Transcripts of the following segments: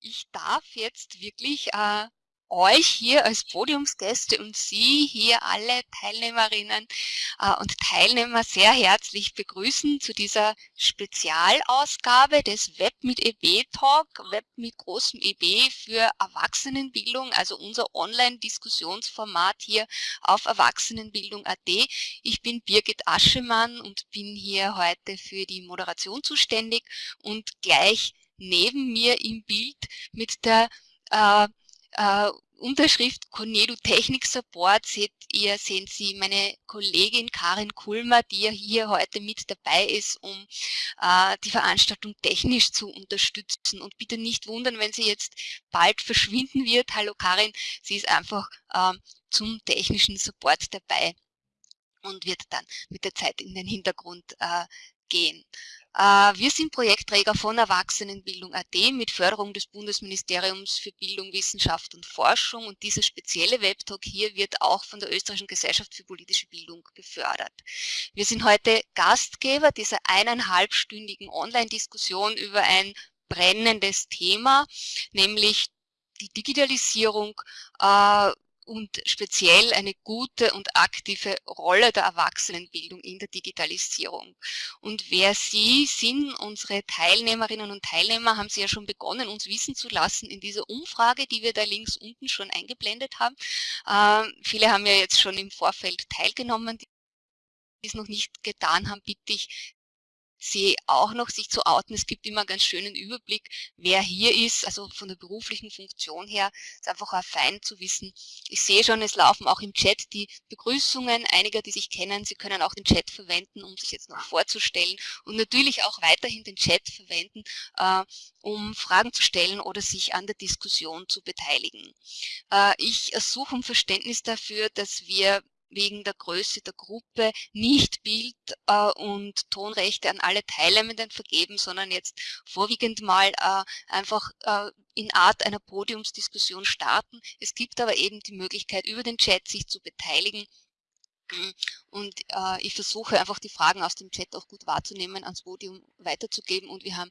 Ich darf jetzt wirklich äh, euch hier als Podiumsgäste und Sie hier alle Teilnehmerinnen äh, und Teilnehmer sehr herzlich begrüßen zu dieser Spezialausgabe des Web mit EB Talk, Web mit großem EB für Erwachsenenbildung, also unser Online-Diskussionsformat hier auf Erwachsenenbildung.at. Ich bin Birgit Aschemann und bin hier heute für die Moderation zuständig und gleich neben mir im Bild mit der äh, äh, Unterschrift Cornedu Technik Support seht ihr, sehen Sie meine Kollegin Karin Kulmer, die ja hier heute mit dabei ist, um äh, die Veranstaltung technisch zu unterstützen. Und bitte nicht wundern, wenn sie jetzt bald verschwinden wird. Hallo Karin, sie ist einfach äh, zum technischen Support dabei und wird dann mit der Zeit in den Hintergrund äh, gehen. Äh, wir sind Projektträger von Erwachsenenbildung.at mit Förderung des Bundesministeriums für Bildung, Wissenschaft und Forschung und dieser spezielle Webtalk hier wird auch von der Österreichischen Gesellschaft für politische Bildung gefördert. Wir sind heute Gastgeber dieser eineinhalbstündigen Online-Diskussion über ein brennendes Thema, nämlich die Digitalisierung äh, und speziell eine gute und aktive Rolle der Erwachsenenbildung in der Digitalisierung. Und wer Sie sind, unsere Teilnehmerinnen und Teilnehmer, haben Sie ja schon begonnen, uns wissen zu lassen in dieser Umfrage, die wir da links unten schon eingeblendet haben. Äh, viele haben ja jetzt schon im Vorfeld teilgenommen, die es noch nicht getan haben, bitte ich sie auch noch sich zu outen. Es gibt immer einen ganz schönen Überblick, wer hier ist, also von der beruflichen Funktion her. ist einfach auch fein zu wissen. Ich sehe schon, es laufen auch im Chat die Begrüßungen einiger, die sich kennen. Sie können auch den Chat verwenden, um sich jetzt noch vorzustellen und natürlich auch weiterhin den Chat verwenden, äh, um Fragen zu stellen oder sich an der Diskussion zu beteiligen. Äh, ich ersuche um Verständnis dafür, dass wir wegen der Größe der Gruppe nicht Bild- äh, und Tonrechte an alle Teilnehmenden vergeben, sondern jetzt vorwiegend mal äh, einfach äh, in Art einer Podiumsdiskussion starten. Es gibt aber eben die Möglichkeit, über den Chat sich zu beteiligen und äh, ich versuche einfach die Fragen aus dem Chat auch gut wahrzunehmen, ans Podium weiterzugeben. Und wir haben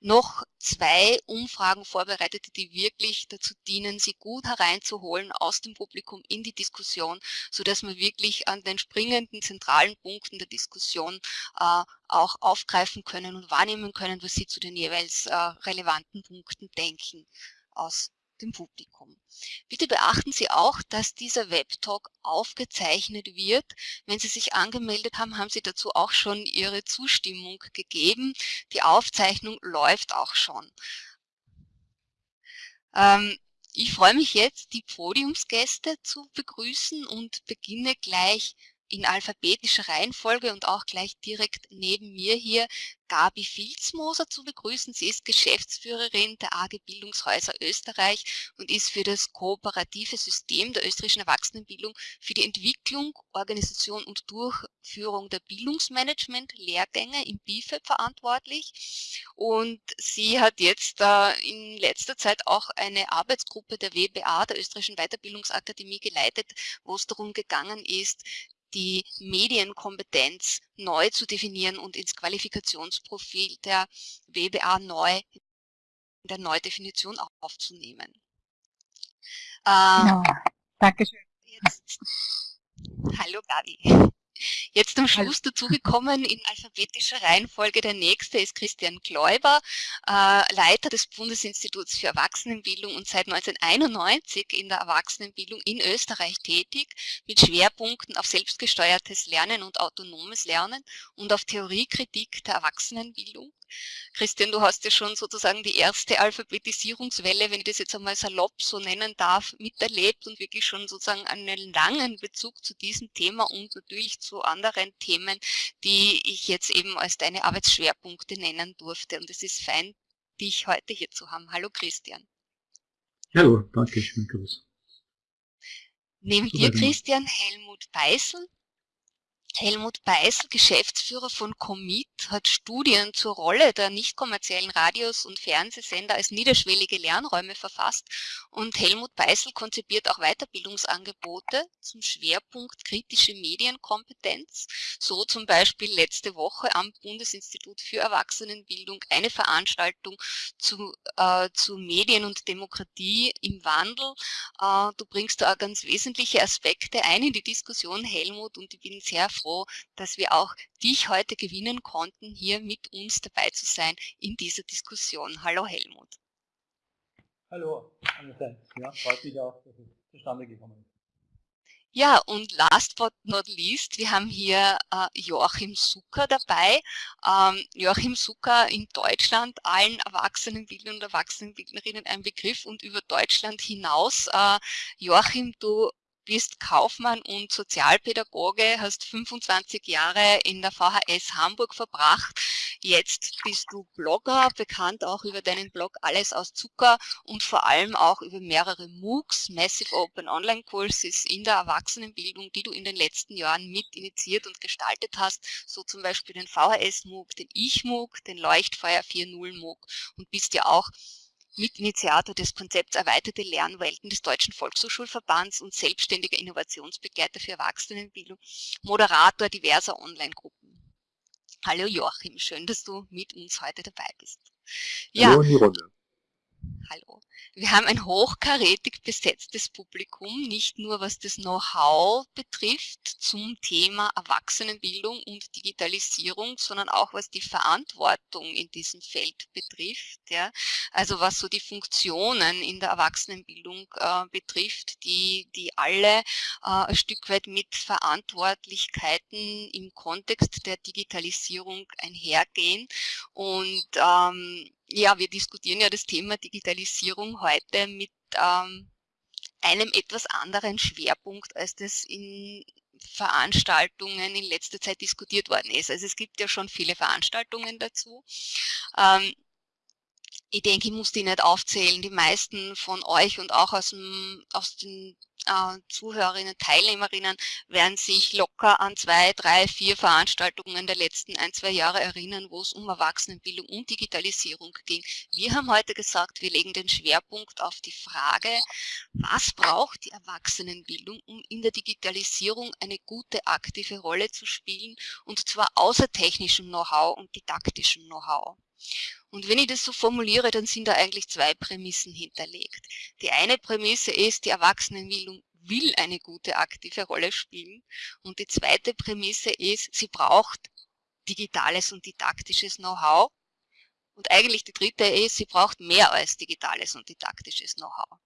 noch zwei Umfragen vorbereitet, die wirklich dazu dienen, sie gut hereinzuholen aus dem Publikum in die Diskussion, so dass wir wirklich an den springenden zentralen Punkten der Diskussion äh, auch aufgreifen können und wahrnehmen können, was sie zu den jeweils äh, relevanten Punkten denken aus dem Publikum. Bitte beachten Sie auch, dass dieser Webtalk aufgezeichnet wird. Wenn Sie sich angemeldet haben, haben Sie dazu auch schon Ihre Zustimmung gegeben. Die Aufzeichnung läuft auch schon. Ähm, ich freue mich jetzt, die Podiumsgäste zu begrüßen und beginne gleich in alphabetischer Reihenfolge und auch gleich direkt neben mir hier Gabi Filzmoser zu begrüßen. Sie ist Geschäftsführerin der AG Bildungshäuser Österreich und ist für das kooperative System der österreichischen Erwachsenenbildung für die Entwicklung, Organisation und Durchführung der Bildungsmanagement-Lehrgänge im BIFEB verantwortlich. Und sie hat jetzt äh, in letzter Zeit auch eine Arbeitsgruppe der WBA, der Österreichischen Weiterbildungsakademie, geleitet, wo es darum gegangen ist, die Medienkompetenz neu zu definieren und ins Qualifikationsprofil der WBA neu, in der Neudefinition aufzunehmen. Äh, ja, Dankeschön. Jetzt, hallo Gabi. Jetzt am Schluss dazugekommen in alphabetischer Reihenfolge der nächste ist Christian Kläuber, äh, Leiter des Bundesinstituts für Erwachsenenbildung und seit 1991 in der Erwachsenenbildung in Österreich tätig, mit Schwerpunkten auf selbstgesteuertes Lernen und autonomes Lernen und auf Theoriekritik der Erwachsenenbildung. Christian, du hast ja schon sozusagen die erste Alphabetisierungswelle, wenn ich das jetzt einmal salopp so nennen darf, miterlebt und wirklich schon sozusagen einen langen Bezug zu diesem Thema und natürlich zu anderen Themen, die ich jetzt eben als deine Arbeitsschwerpunkte nennen durfte. Und es ist fein, dich heute hier zu haben. Hallo Christian. Hallo, danke schön, Gruß. Neben dir, Christian, Helmut Beißel, Helmut Beißel, Geschäftsführer von Commit, hat Studien zur Rolle der nicht kommerziellen Radios und Fernsehsender als niederschwellige Lernräume verfasst und Helmut Beißel konzipiert auch Weiterbildungsangebote zum Schwerpunkt kritische Medienkompetenz, so zum Beispiel letzte Woche am Bundesinstitut für Erwachsenenbildung eine Veranstaltung zu, äh, zu Medien und Demokratie im Wandel. Äh, du bringst da ganz wesentliche Aspekte ein in die Diskussion, Helmut, und ich bin sehr froh, froh, dass wir auch dich heute gewinnen konnten, hier mit uns dabei zu sein in dieser Diskussion. Hallo Helmut. Hallo. Ja, freut mich auch, dass es zustande gekommen ist. Ja, und last but not least, wir haben hier äh, Joachim Zucker dabei. Ähm, Joachim Zucker in Deutschland, allen Erwachsenenbildnern und Erwachsenenbildnerinnen ein Begriff und über Deutschland hinaus. Äh, Joachim, du bist Kaufmann und Sozialpädagoge, hast 25 Jahre in der VHS Hamburg verbracht. Jetzt bist du Blogger, bekannt auch über deinen Blog Alles aus Zucker und vor allem auch über mehrere MOOCs, Massive Open Online Courses in der Erwachsenenbildung, die du in den letzten Jahren mit initiiert und gestaltet hast, so zum Beispiel den VHS MOOC, den Ich MOOC, den Leuchtfeuer 4.0 MOOC und bist ja auch Mitinitiator des Konzepts Erweiterte Lernwelten des Deutschen Volkshochschulverbands und selbstständiger Innovationsbegleiter für Erwachsenenbildung, Moderator diverser Online-Gruppen. Hallo Joachim, schön, dass du mit uns heute dabei bist. Ja, Hallo in die Runde. Hallo. Wir haben ein hochkarätig besetztes Publikum, nicht nur was das Know-how betrifft zum Thema Erwachsenenbildung und Digitalisierung, sondern auch was die Verantwortung in diesem Feld betrifft. Ja. Also was so die Funktionen in der Erwachsenenbildung äh, betrifft, die, die alle äh, ein Stück weit mit Verantwortlichkeiten im Kontext der Digitalisierung einhergehen. Und ähm, ja, wir diskutieren ja das Thema Digitalisierung heute mit ähm, einem etwas anderen Schwerpunkt, als das in Veranstaltungen in letzter Zeit diskutiert worden ist. Also es gibt ja schon viele Veranstaltungen dazu. Ähm, ich denke, ich muss die nicht aufzählen. Die meisten von euch und auch aus, dem, aus den äh, Zuhörerinnen, Teilnehmerinnen werden sich locker an zwei, drei, vier Veranstaltungen der letzten ein, zwei Jahre erinnern, wo es um Erwachsenenbildung und Digitalisierung ging. Wir haben heute gesagt, wir legen den Schwerpunkt auf die Frage, was braucht die Erwachsenenbildung, um in der Digitalisierung eine gute aktive Rolle zu spielen und zwar außer technischem Know-how und didaktischem Know-how. Und wenn ich das so formuliere, dann sind da eigentlich zwei Prämissen hinterlegt. Die eine Prämisse ist, die Erwachsenenbildung will eine gute aktive Rolle spielen. Und die zweite Prämisse ist, sie braucht digitales und didaktisches Know-how. Und eigentlich die dritte ist, sie braucht mehr als digitales und didaktisches Know-how.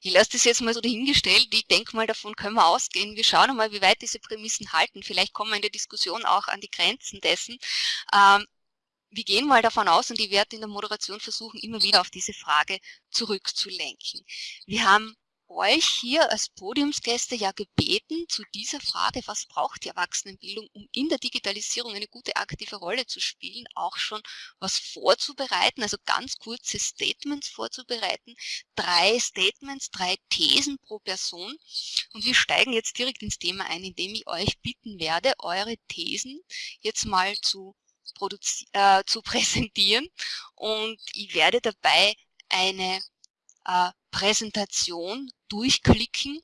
Ich lasse das jetzt mal so dahingestellt. Ich denke mal, davon können wir ausgehen. Wir schauen mal, wie weit diese Prämissen halten. Vielleicht kommen wir in der Diskussion auch an die Grenzen dessen. Wir gehen mal davon aus und ich werde in der Moderation versuchen, immer wieder auf diese Frage zurückzulenken. Wir haben euch hier als Podiumsgäste ja gebeten, zu dieser Frage, was braucht die Erwachsenenbildung, um in der Digitalisierung eine gute aktive Rolle zu spielen, auch schon was vorzubereiten, also ganz kurze Statements vorzubereiten. Drei Statements, drei Thesen pro Person. Und wir steigen jetzt direkt ins Thema ein, indem ich euch bitten werde, eure Thesen jetzt mal zu äh, zu präsentieren und ich werde dabei eine äh, Präsentation durchklicken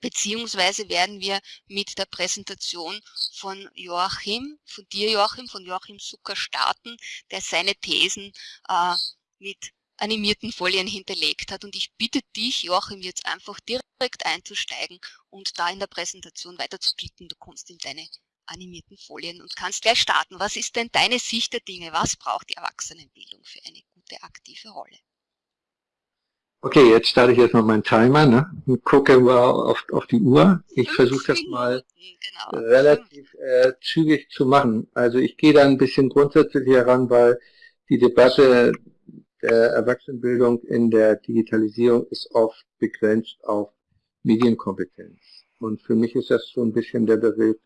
beziehungsweise werden wir mit der Präsentation von Joachim, von dir Joachim, von Joachim Zucker starten, der seine Thesen äh, mit animierten Folien hinterlegt hat. Und ich bitte dich, Joachim, jetzt einfach direkt einzusteigen und da in der Präsentation weiter zu klicken. Du kommst in deine animierten Folien und kannst gleich starten. Was ist denn deine Sicht der Dinge? Was braucht die Erwachsenenbildung für eine gute aktive Rolle? Okay, jetzt starte ich erstmal meinen Timer ne? und gucke mal auf, auf die Uhr. Ich versuche das mal genau. relativ äh, zügig zu machen. Also ich gehe da ein bisschen grundsätzlich heran, weil die Debatte der Erwachsenenbildung in der Digitalisierung ist oft begrenzt auf Medienkompetenz. Und für mich ist das so ein bisschen der Begriff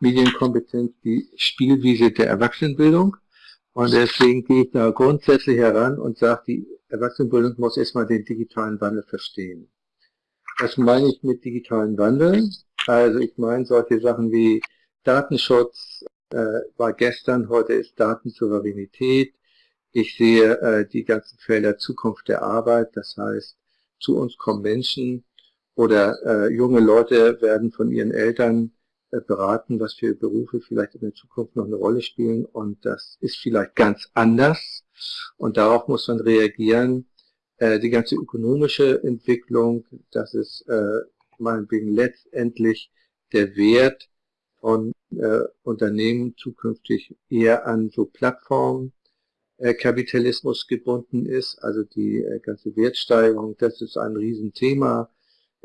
Medienkompetenz die Spielwiese der Erwachsenenbildung. Und deswegen gehe ich da grundsätzlich heran und sage, die Erwachsenenbildung muss erstmal den digitalen Wandel verstehen. Was meine ich mit digitalen Wandel? Also ich meine solche Sachen wie Datenschutz äh, war gestern, heute ist Datensouveränität. Ich sehe äh, die ganzen Felder Zukunft der Arbeit, das heißt, zu uns kommen Menschen oder äh, junge Leute werden von ihren Eltern beraten, was für Berufe vielleicht in der Zukunft noch eine Rolle spielen und das ist vielleicht ganz anders und darauf muss man reagieren. Äh, die ganze ökonomische Entwicklung, das ist äh, meinetwegen letztendlich der Wert von äh, Unternehmen zukünftig eher an so Plattformen äh, Kapitalismus gebunden ist, also die äh, ganze Wertsteigerung, das ist ein Riesenthema.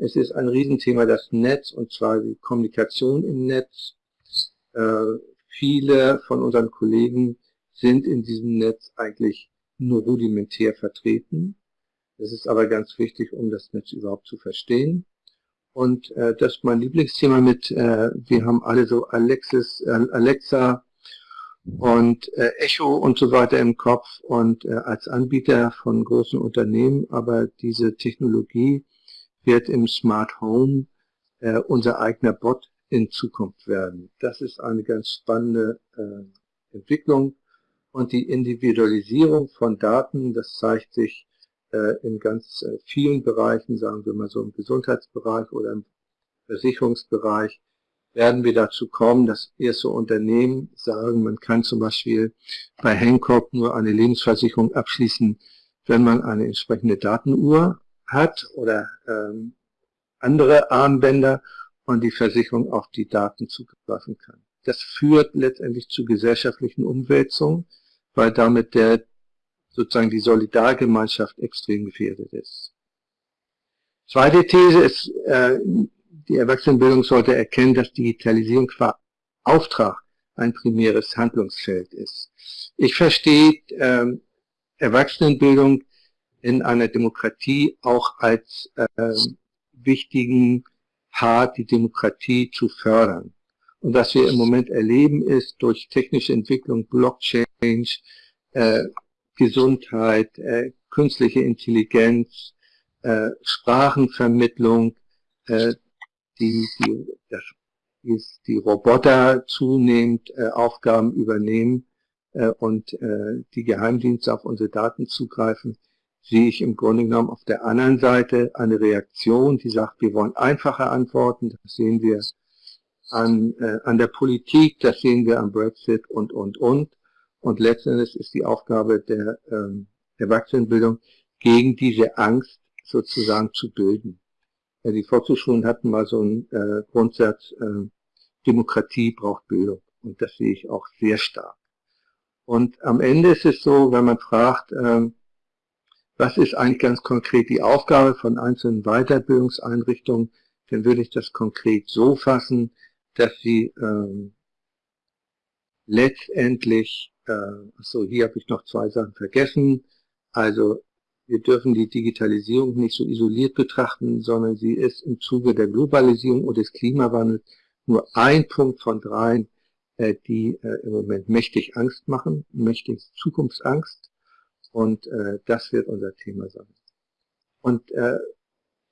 Es ist ein Riesenthema das Netz und zwar die Kommunikation im Netz. Äh, viele von unseren Kollegen sind in diesem Netz eigentlich nur rudimentär vertreten. Das ist aber ganz wichtig, um das Netz überhaupt zu verstehen. Und äh, das ist mein Lieblingsthema mit, äh, wir haben alle so Alexis, äh, Alexa und äh, Echo und so weiter im Kopf und äh, als Anbieter von großen Unternehmen, aber diese Technologie wird im Smart Home äh, unser eigener Bot in Zukunft werden. Das ist eine ganz spannende äh, Entwicklung und die Individualisierung von Daten, das zeigt sich äh, in ganz äh, vielen Bereichen, sagen wir mal so im Gesundheitsbereich oder im Versicherungsbereich, werden wir dazu kommen, dass erste Unternehmen sagen, man kann zum Beispiel bei Hancock nur eine Lebensversicherung abschließen, wenn man eine entsprechende Datenuhr hat oder ähm, andere Armbänder und die Versicherung auf die Daten zugreifen kann. Das führt letztendlich zu gesellschaftlichen Umwälzungen, weil damit der sozusagen die Solidargemeinschaft extrem gefährdet ist. Zweite These ist, äh, die Erwachsenenbildung sollte erkennen, dass Digitalisierung qua Auftrag ein primäres Handlungsfeld ist. Ich verstehe ähm, Erwachsenenbildung in einer Demokratie auch als äh, wichtigen Part, die Demokratie zu fördern. Und was wir im Moment erleben, ist durch technische Entwicklung, Blockchain, äh, Gesundheit, äh, künstliche Intelligenz, äh, Sprachenvermittlung, äh, die, die, das, die Roboter zunehmend äh, Aufgaben übernehmen äh, und äh, die Geheimdienste auf unsere Daten zugreifen, sehe ich im Grunde genommen auf der anderen Seite eine Reaktion, die sagt, wir wollen einfache Antworten, das sehen wir an, äh, an der Politik, das sehen wir am Brexit und, und, und. Und letztendlich ist die Aufgabe der ähm, Erwachsenenbildung, gegen diese Angst sozusagen zu bilden. Ja, die Volkshochschulen hatten mal so einen äh, Grundsatz, äh, Demokratie braucht Bildung. Und das sehe ich auch sehr stark. Und am Ende ist es so, wenn man fragt, äh, was ist eigentlich ganz konkret die Aufgabe von einzelnen Weiterbildungseinrichtungen, dann würde ich das konkret so fassen, dass sie ähm, letztendlich, äh, so hier habe ich noch zwei Sachen vergessen, also wir dürfen die Digitalisierung nicht so isoliert betrachten, sondern sie ist im Zuge der Globalisierung und des Klimawandels nur ein Punkt von dreien, äh, die äh, im Moment mächtig Angst machen, mächtig Zukunftsangst. Und äh, das wird unser Thema sein. Und äh,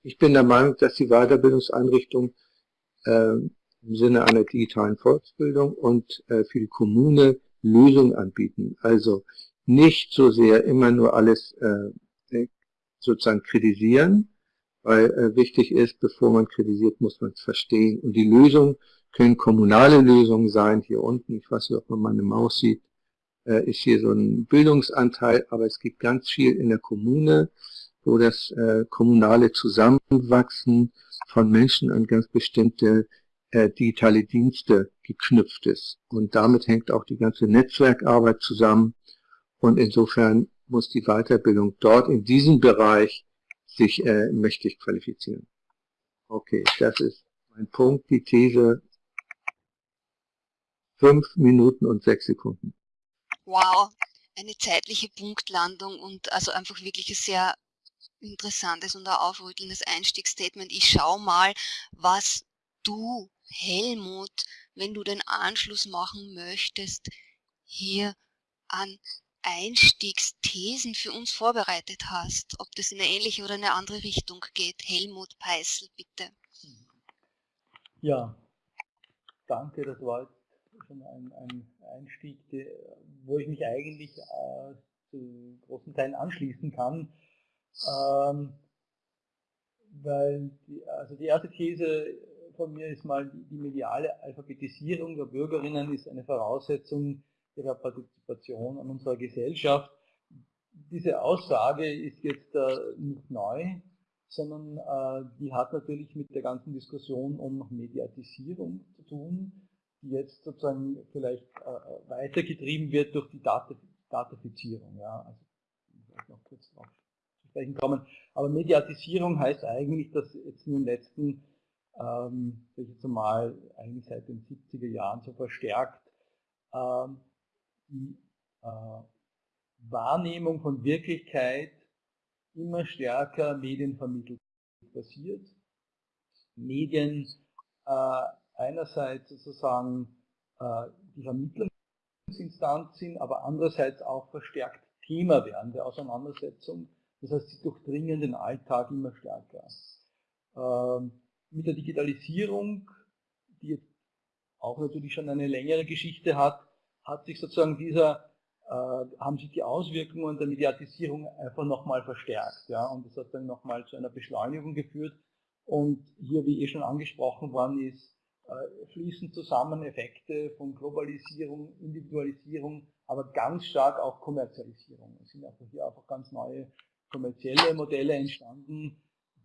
ich bin der Meinung, dass die Weiterbildungseinrichtung äh, im Sinne einer digitalen Volksbildung und äh, für die Kommune Lösungen anbieten. Also nicht so sehr immer nur alles äh, sozusagen kritisieren, weil äh, wichtig ist, bevor man kritisiert, muss man es verstehen. Und die Lösungen können kommunale Lösungen sein. Hier unten, ich weiß nicht, ob man meine Maus sieht, äh, ist hier so ein Bildungsanteil, aber es gibt ganz viel in der Kommune, wo das äh, kommunale Zusammenwachsen von Menschen an ganz bestimmte äh, digitale Dienste geknüpft ist. Und damit hängt auch die ganze Netzwerkarbeit zusammen. Und insofern muss die Weiterbildung dort in diesem Bereich sich äh, mächtig qualifizieren. Okay, das ist mein Punkt, die These. Fünf Minuten und sechs Sekunden. Wow, eine zeitliche Punktlandung und also einfach wirklich ein sehr interessantes und aufrüttelndes Einstiegsstatement. Ich schau mal, was du Helmut, wenn du den Anschluss machen möchtest, hier an Einstiegsthesen für uns vorbereitet hast, ob das in eine ähnliche oder eine andere Richtung geht. Helmut Peißel, bitte. Ja, danke, das war schon ein, ein Einstieg, wo ich mich eigentlich äh, zu großen Teilen anschließen kann. Ähm, weil die, also die erste These von mir ist mal, die mediale Alphabetisierung der Bürgerinnen ist eine Voraussetzung ihrer Partizipation an unserer Gesellschaft. Diese Aussage ist jetzt äh, nicht neu, sondern äh, die hat natürlich mit der ganzen Diskussion um Mediatisierung zu tun, die jetzt sozusagen vielleicht äh, weitergetrieben wird durch die Dat Datafizierung. Ja. Also, ich noch kurz drauf zu sprechen kommen. Aber Mediatisierung heißt eigentlich, dass jetzt in den letzten, ähm, jetzt mal, eigentlich seit den 70er Jahren so verstärkt, ähm, die äh, Wahrnehmung von Wirklichkeit immer stärker medienvermittelt passiert. Medien äh, einerseits sozusagen äh, die Vermittlungsinstanz sind, aber andererseits auch verstärkt Thema werden der Auseinandersetzung. Das heißt, sie durchdringen den Alltag immer stärker. Ähm, mit der Digitalisierung, die jetzt auch natürlich schon eine längere Geschichte hat, hat sich sozusagen dieser äh, haben sich die Auswirkungen der Mediatisierung einfach nochmal verstärkt. Ja, und das hat dann nochmal zu einer Beschleunigung geführt. Und hier, wie eh schon angesprochen worden ist, fließen zusammen Effekte von Globalisierung, Individualisierung, aber ganz stark auch Kommerzialisierung. Es sind einfach hier einfach ganz neue kommerzielle Modelle entstanden,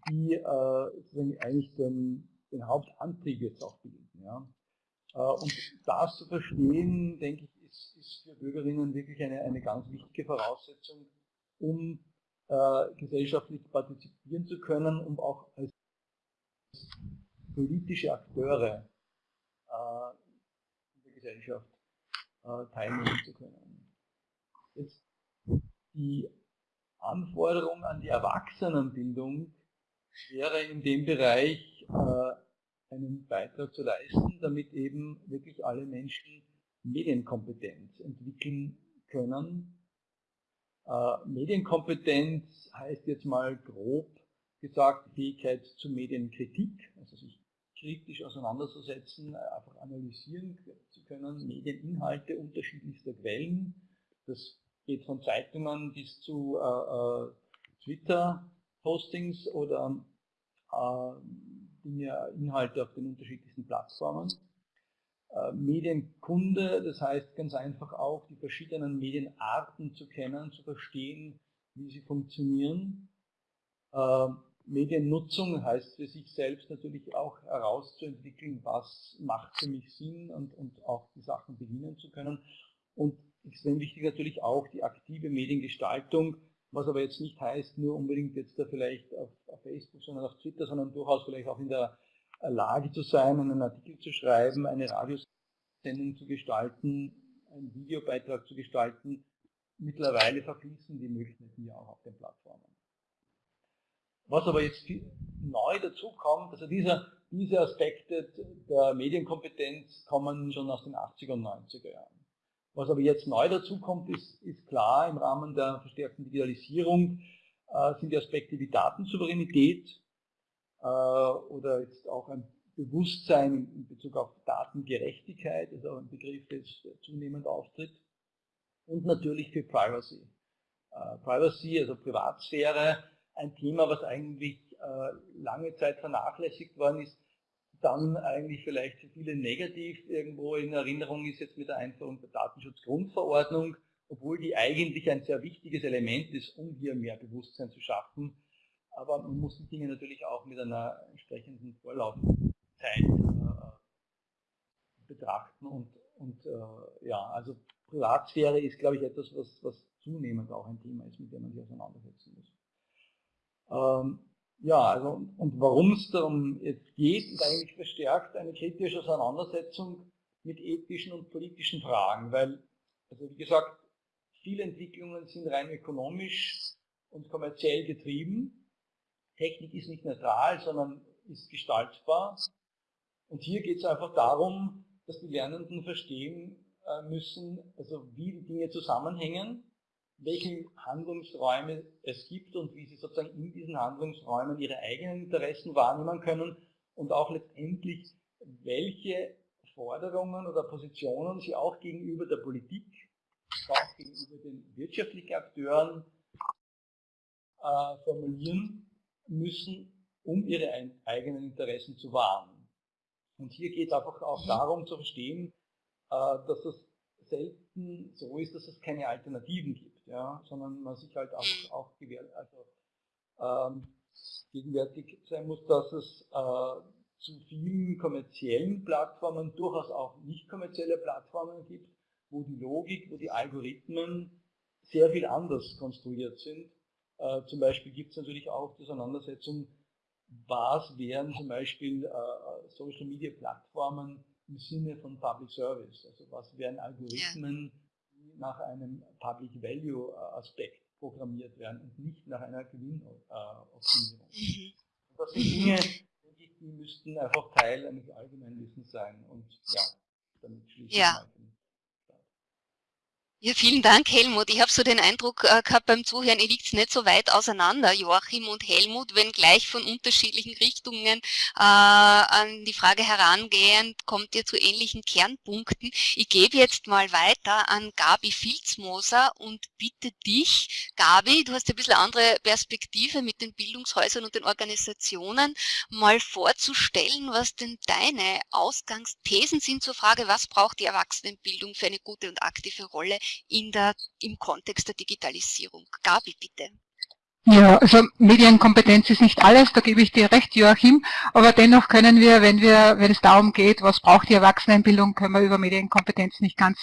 die äh, eigentlich den, den Hauptantrieb jetzt auch bilden. Ja. Äh, und das zu verstehen, denke ich, ist, ist für Bürgerinnen wirklich eine, eine ganz wichtige Voraussetzung, um äh, gesellschaftlich partizipieren zu können, um auch als politische Akteure äh, in der Gesellschaft äh, teilnehmen zu können. Jetzt die Anforderung an die Erwachsenenbildung wäre in dem Bereich äh, einen Beitrag zu leisten, damit eben wirklich alle Menschen Medienkompetenz entwickeln können. Äh, Medienkompetenz heißt jetzt mal grob gesagt Fähigkeit zur Medienkritik, also sich kritisch auseinanderzusetzen, einfach analysieren zu können, Medieninhalte unterschiedlichster Quellen. Das geht von Zeitungen bis zu äh, äh Twitter-Postings oder äh, Inhalte auf den unterschiedlichsten Plattformen. Äh, Medienkunde, das heißt ganz einfach auch die verschiedenen Medienarten zu kennen, zu verstehen, wie sie funktionieren. Äh, Mediennutzung heißt für sich selbst natürlich auch herauszuentwickeln, was macht für mich Sinn und, und auch die Sachen beginnen zu können. Und extrem wichtig natürlich auch die aktive Mediengestaltung, was aber jetzt nicht heißt, nur unbedingt jetzt da vielleicht auf, auf Facebook, sondern auf Twitter, sondern durchaus vielleicht auch in der Lage zu sein, einen Artikel zu schreiben, eine Radiosendung zu gestalten, einen Videobeitrag zu gestalten. Mittlerweile verfließen die Möglichkeiten ja auch auf den Plattformen. Was aber jetzt neu dazu kommt, also dieser, diese Aspekte der Medienkompetenz kommen schon aus den 80er und 90er Jahren. Was aber jetzt neu dazu kommt, ist, ist klar, im Rahmen der verstärkten Digitalisierung äh, sind die Aspekte wie Datensouveränität, äh, oder jetzt auch ein Bewusstsein in Bezug auf Datengerechtigkeit, also ein Begriff, der zunehmend auftritt. Und natürlich für Privacy. Äh, Privacy, also Privatsphäre, ein Thema, was eigentlich äh, lange Zeit vernachlässigt worden ist, dann eigentlich vielleicht für viele negativ irgendwo in Erinnerung ist jetzt mit der Einführung der Datenschutzgrundverordnung, obwohl die eigentlich ein sehr wichtiges Element ist, um hier mehr Bewusstsein zu schaffen aber man muss die Dinge natürlich auch mit einer entsprechenden Vorlaufzeit äh, betrachten und, und äh, ja, also Privatsphäre ist, glaube ich, etwas, was, was zunehmend auch ein Thema ist, mit dem man sich auseinandersetzen muss. Ähm, ja, also und warum es darum jetzt geht, ist eigentlich verstärkt eine kritische Auseinandersetzung mit ethischen und politischen Fragen, weil, also wie gesagt, viele Entwicklungen sind rein ökonomisch und kommerziell getrieben Technik ist nicht neutral, sondern ist gestaltbar. Und hier geht es einfach darum, dass die Lernenden verstehen äh, müssen, also wie die Dinge zusammenhängen, welche Handlungsräume es gibt und wie sie sozusagen in diesen Handlungsräumen ihre eigenen Interessen wahrnehmen können und auch letztendlich, welche Forderungen oder Positionen sie auch gegenüber der Politik, auch gegenüber den wirtschaftlichen Akteuren äh, formulieren müssen, um ihre eigenen Interessen zu wahren. Und hier geht es einfach auch darum zu verstehen, äh, dass es selten so ist, dass es keine Alternativen gibt, ja, sondern man sich halt auch, mhm. auch also, ähm, gegenwärtig sein muss, dass es äh, zu vielen kommerziellen Plattformen durchaus auch nicht kommerzielle Plattformen gibt, wo die Logik, wo die Algorithmen sehr viel anders konstruiert sind. Äh, zum Beispiel gibt es natürlich auch die Auseinandersetzung, was wären zum Beispiel äh, Social Media Plattformen im Sinne von Public Service, also was wären Algorithmen, die nach einem Public Value äh, Aspekt programmiert werden und nicht nach einer Gewinnoptimierung. Mhm. Das sind Dinge, die müssten einfach Teil eines Allgemeinwissens sein und ja, damit schließe ich ja. Ja, vielen Dank, Helmut. Ich habe so den Eindruck äh, gehabt beim Zuhören, ihr liegt nicht so weit auseinander, Joachim und Helmut, wenn gleich von unterschiedlichen Richtungen äh, an die Frage herangehend, kommt ihr zu ähnlichen Kernpunkten. Ich gebe jetzt mal weiter an Gabi Filzmoser und bitte dich, Gabi, du hast ein bisschen andere Perspektive mit den Bildungshäusern und den Organisationen, mal vorzustellen, was denn deine Ausgangsthesen sind zur Frage, was braucht die Erwachsenenbildung für eine gute und aktive Rolle in der, im Kontext der Digitalisierung. Gabi, bitte. Ja, also Medienkompetenz ist nicht alles, da gebe ich dir recht, Joachim, aber dennoch können wir, wenn wir, wenn es darum geht, was braucht die Erwachsenenbildung, können wir über Medienkompetenz nicht ganz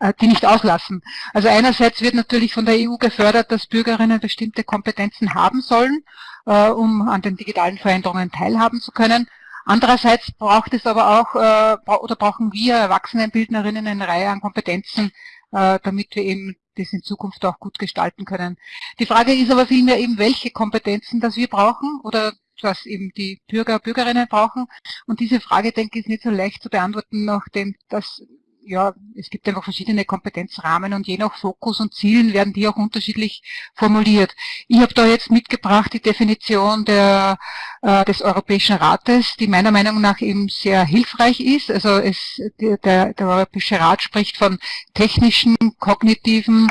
äh, die nicht auslassen. Also einerseits wird natürlich von der EU gefördert, dass Bürgerinnen bestimmte Kompetenzen haben sollen, äh, um an den digitalen Veränderungen teilhaben zu können. Andererseits braucht es aber auch, äh, oder brauchen wir Erwachsenenbildnerinnen eine Reihe an Kompetenzen, damit wir eben das in Zukunft auch gut gestalten können. Die Frage ist aber vielmehr eben, welche Kompetenzen das wir brauchen oder was eben die Bürger, Bürgerinnen brauchen. Und diese Frage, denke ich, ist nicht so leicht zu beantworten, nachdem das ja, es gibt einfach verschiedene Kompetenzrahmen und je nach Fokus und Zielen werden die auch unterschiedlich formuliert. Ich habe da jetzt mitgebracht die Definition der, äh, des Europäischen Rates, die meiner Meinung nach eben sehr hilfreich ist. Also es, der, der Europäische Rat spricht von technischen, kognitiven,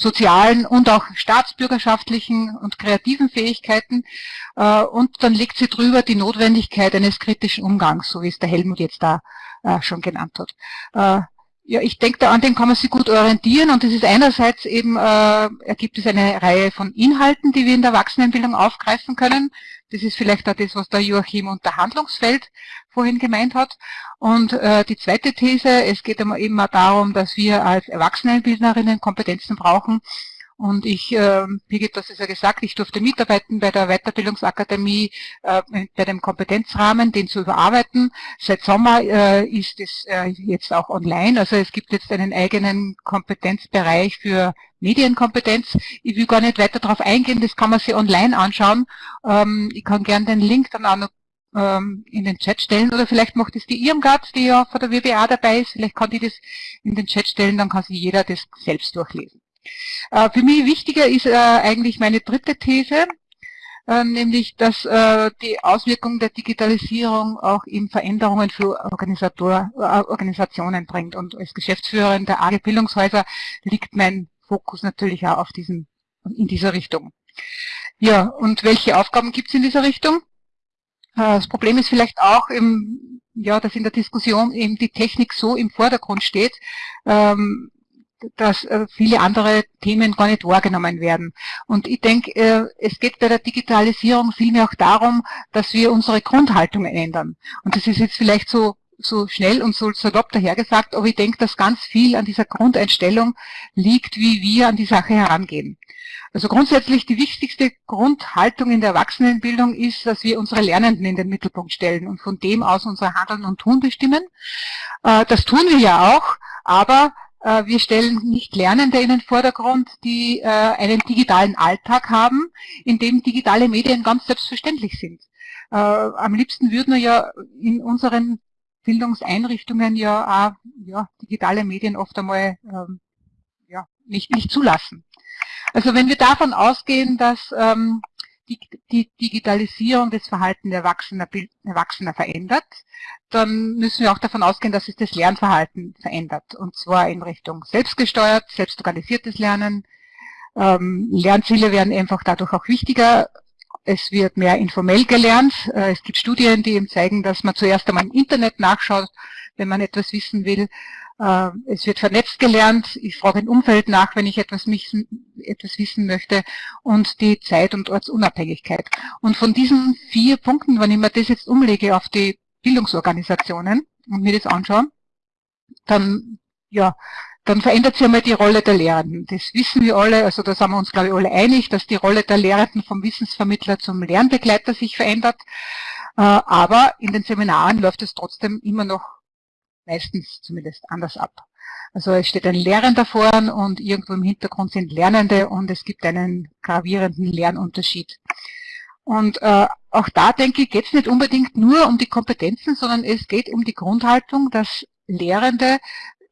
sozialen und auch staatsbürgerschaftlichen und kreativen Fähigkeiten. Äh, und dann legt sie drüber die Notwendigkeit eines kritischen Umgangs, so wie es der Helmut jetzt da äh, schon genannt hat. Ja, ich denke, an dem kann man sich gut orientieren und es ist einerseits eben, äh, ergibt es eine Reihe von Inhalten, die wir in der Erwachsenenbildung aufgreifen können. Das ist vielleicht auch das, was der Joachim unter Handlungsfeld vorhin gemeint hat. Und äh, die zweite These, es geht eben mal darum, dass wir als Erwachsenenbildnerinnen Kompetenzen brauchen, und ich, äh, Birgit, das ist ja gesagt, ich durfte mitarbeiten bei der Weiterbildungsakademie äh, bei dem Kompetenzrahmen, den zu überarbeiten. Seit Sommer äh, ist es äh, jetzt auch online. Also es gibt jetzt einen eigenen Kompetenzbereich für Medienkompetenz. Ich will gar nicht weiter darauf eingehen, das kann man sich online anschauen. Ähm, ich kann gerne den Link dann auch noch ähm, in den Chat stellen oder vielleicht macht es die Irmgard, die ja von der WBA dabei ist, vielleicht kann die das in den Chat stellen, dann kann sich jeder das selbst durchlesen. Äh, für mich wichtiger ist äh, eigentlich meine dritte These, äh, nämlich dass die Auswirkung der Digitalisierung auch in Veränderungen für Organisationen bringt. Und als Geschäftsführerin der AG Bildungshäuser liegt mein Fokus natürlich auch auf diesem, in dieser Richtung. Ja, und welche Aufgaben gibt es in dieser Richtung? Das Problem ist vielleicht auch, im, ja, dass in der Diskussion eben die Technik so im Vordergrund steht, ähm, dass äh, viele andere Themen gar nicht wahrgenommen werden. Und ich denke, äh, es geht bei der Digitalisierung vielmehr auch darum, dass wir unsere Grundhaltungen ändern. Und das ist jetzt vielleicht so so schnell und so salopp dahergesagt, aber ich denke, dass ganz viel an dieser Grundeinstellung liegt, wie wir an die Sache herangehen. Also grundsätzlich die wichtigste Grundhaltung in der Erwachsenenbildung ist, dass wir unsere Lernenden in den Mittelpunkt stellen und von dem aus unser Handeln und Tun bestimmen. Äh, das tun wir ja auch, aber wir stellen nicht Lernende in den Vordergrund, die äh, einen digitalen Alltag haben, in dem digitale Medien ganz selbstverständlich sind. Äh, am liebsten würden wir ja in unseren Bildungseinrichtungen ja auch ja, digitale Medien oft einmal ähm, ja, nicht, nicht zulassen. Also wenn wir davon ausgehen, dass ähm, die Digitalisierung des Verhaltens Erwachsener, Erwachsener verändert, dann müssen wir auch davon ausgehen, dass sich das Lernverhalten verändert. Und zwar in Richtung selbstgesteuert, selbstorganisiertes Lernen. Ähm, Lernziele werden einfach dadurch auch wichtiger. Es wird mehr informell gelernt. Äh, es gibt Studien, die eben zeigen, dass man zuerst einmal im Internet nachschaut, wenn man etwas wissen will. Äh, es wird vernetzt gelernt. Ich frage im Umfeld nach, wenn ich etwas, wissen, etwas wissen möchte. Und die Zeit- und Ortsunabhängigkeit. Und von diesen vier Punkten, wenn ich mir das jetzt umlege auf die Bildungsorganisationen und mir das anschaue, dann, ja, dann verändert sich einmal die Rolle der Lehrenden. Das wissen wir alle, also da sind wir uns, glaube ich, alle einig, dass die Rolle der Lehrenden vom Wissensvermittler zum Lernbegleiter sich verändert. Äh, aber in den Seminaren läuft es trotzdem immer noch meistens zumindest anders ab. Also es steht ein Lehrender vorn und irgendwo im Hintergrund sind Lernende und es gibt einen gravierenden Lernunterschied. Und äh, auch da denke ich, geht es nicht unbedingt nur um die Kompetenzen, sondern es geht um die Grundhaltung, dass Lehrende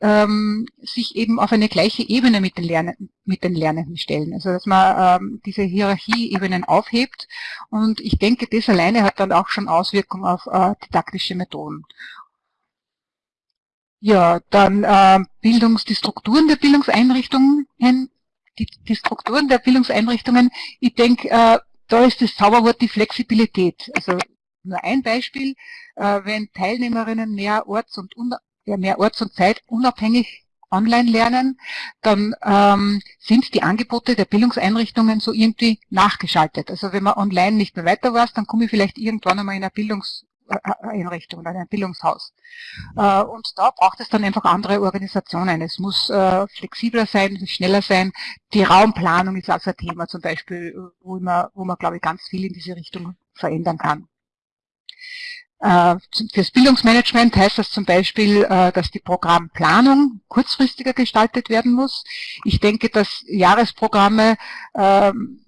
ähm, sich eben auf eine gleiche Ebene mit den, Lernenden, mit den Lernenden stellen. Also dass man ähm, diese Hierarchieebenen aufhebt. Und ich denke, das alleine hat dann auch schon Auswirkungen auf äh, didaktische Methoden. Ja, dann äh, Bildungs, die Strukturen der Bildungseinrichtungen, die, die Strukturen der Bildungseinrichtungen, ich denke, äh, da ist das Zauberwort die Flexibilität. Also nur ein Beispiel, äh, wenn Teilnehmerinnen mehr Orts- und, mehr Orts- und Zeit unabhängig online lernen, dann ähm, sind die Angebote der Bildungseinrichtungen so irgendwie nachgeschaltet. Also wenn man online nicht mehr weiter weiß, dann komme ich vielleicht irgendwann einmal in eine Bildungs Einrichtung oder ein Bildungshaus. Äh, und da braucht es dann einfach andere Organisationen. Es muss äh, flexibler sein, schneller sein. Die Raumplanung ist also ein Thema zum Beispiel, wo man, wo man glaube ich, ganz viel in diese Richtung verändern kann. Äh, fürs Bildungsmanagement heißt das zum Beispiel, dass die Programmplanung kurzfristiger gestaltet werden muss. Ich denke, dass Jahresprogramme ähm,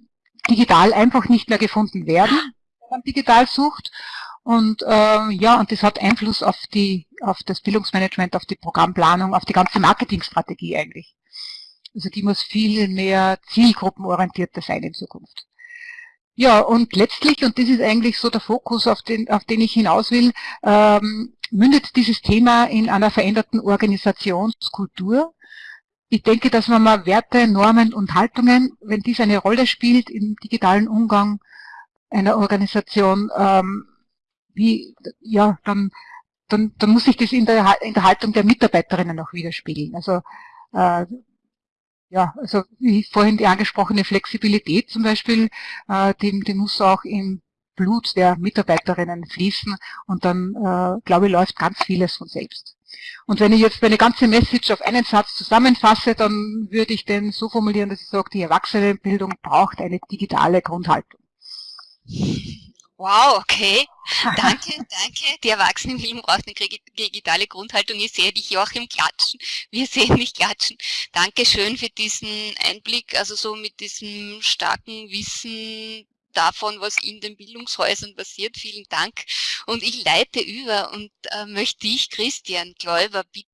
digital einfach nicht mehr gefunden werden, wenn man digital sucht. Und äh, ja, und das hat Einfluss auf die, auf das Bildungsmanagement, auf die Programmplanung, auf die ganze Marketingstrategie eigentlich. Also die muss viel mehr zielgruppenorientierter sein in Zukunft. Ja, und letztlich, und das ist eigentlich so der Fokus, auf den, auf den ich hinaus will, ähm, mündet dieses Thema in einer veränderten Organisationskultur. Ich denke, dass man mal Werte, Normen und Haltungen, wenn dies eine Rolle spielt im digitalen Umgang einer Organisation, ähm, wie, ja, dann, dann, dann muss sich das in der, in der Haltung der Mitarbeiterinnen auch widerspiegeln. Also, äh, ja, also wie vorhin die angesprochene Flexibilität zum Beispiel, äh, die, die muss auch im Blut der Mitarbeiterinnen fließen und dann, äh, glaube ich, läuft ganz vieles von selbst. Und wenn ich jetzt meine ganze Message auf einen Satz zusammenfasse, dann würde ich den so formulieren, dass ich sage, die Erwachsenenbildung braucht eine digitale Grundhaltung. Wow, okay. Danke, danke. Die Erwachsenenbildung braucht eine digitale Grundhaltung. Ich sehe dich Joachim klatschen. Wir sehen dich klatschen. Dankeschön für diesen Einblick, also so mit diesem starken Wissen davon, was in den Bildungshäusern passiert. Vielen Dank. Und ich leite über und äh, möchte dich, Christian Gläuber, bitten,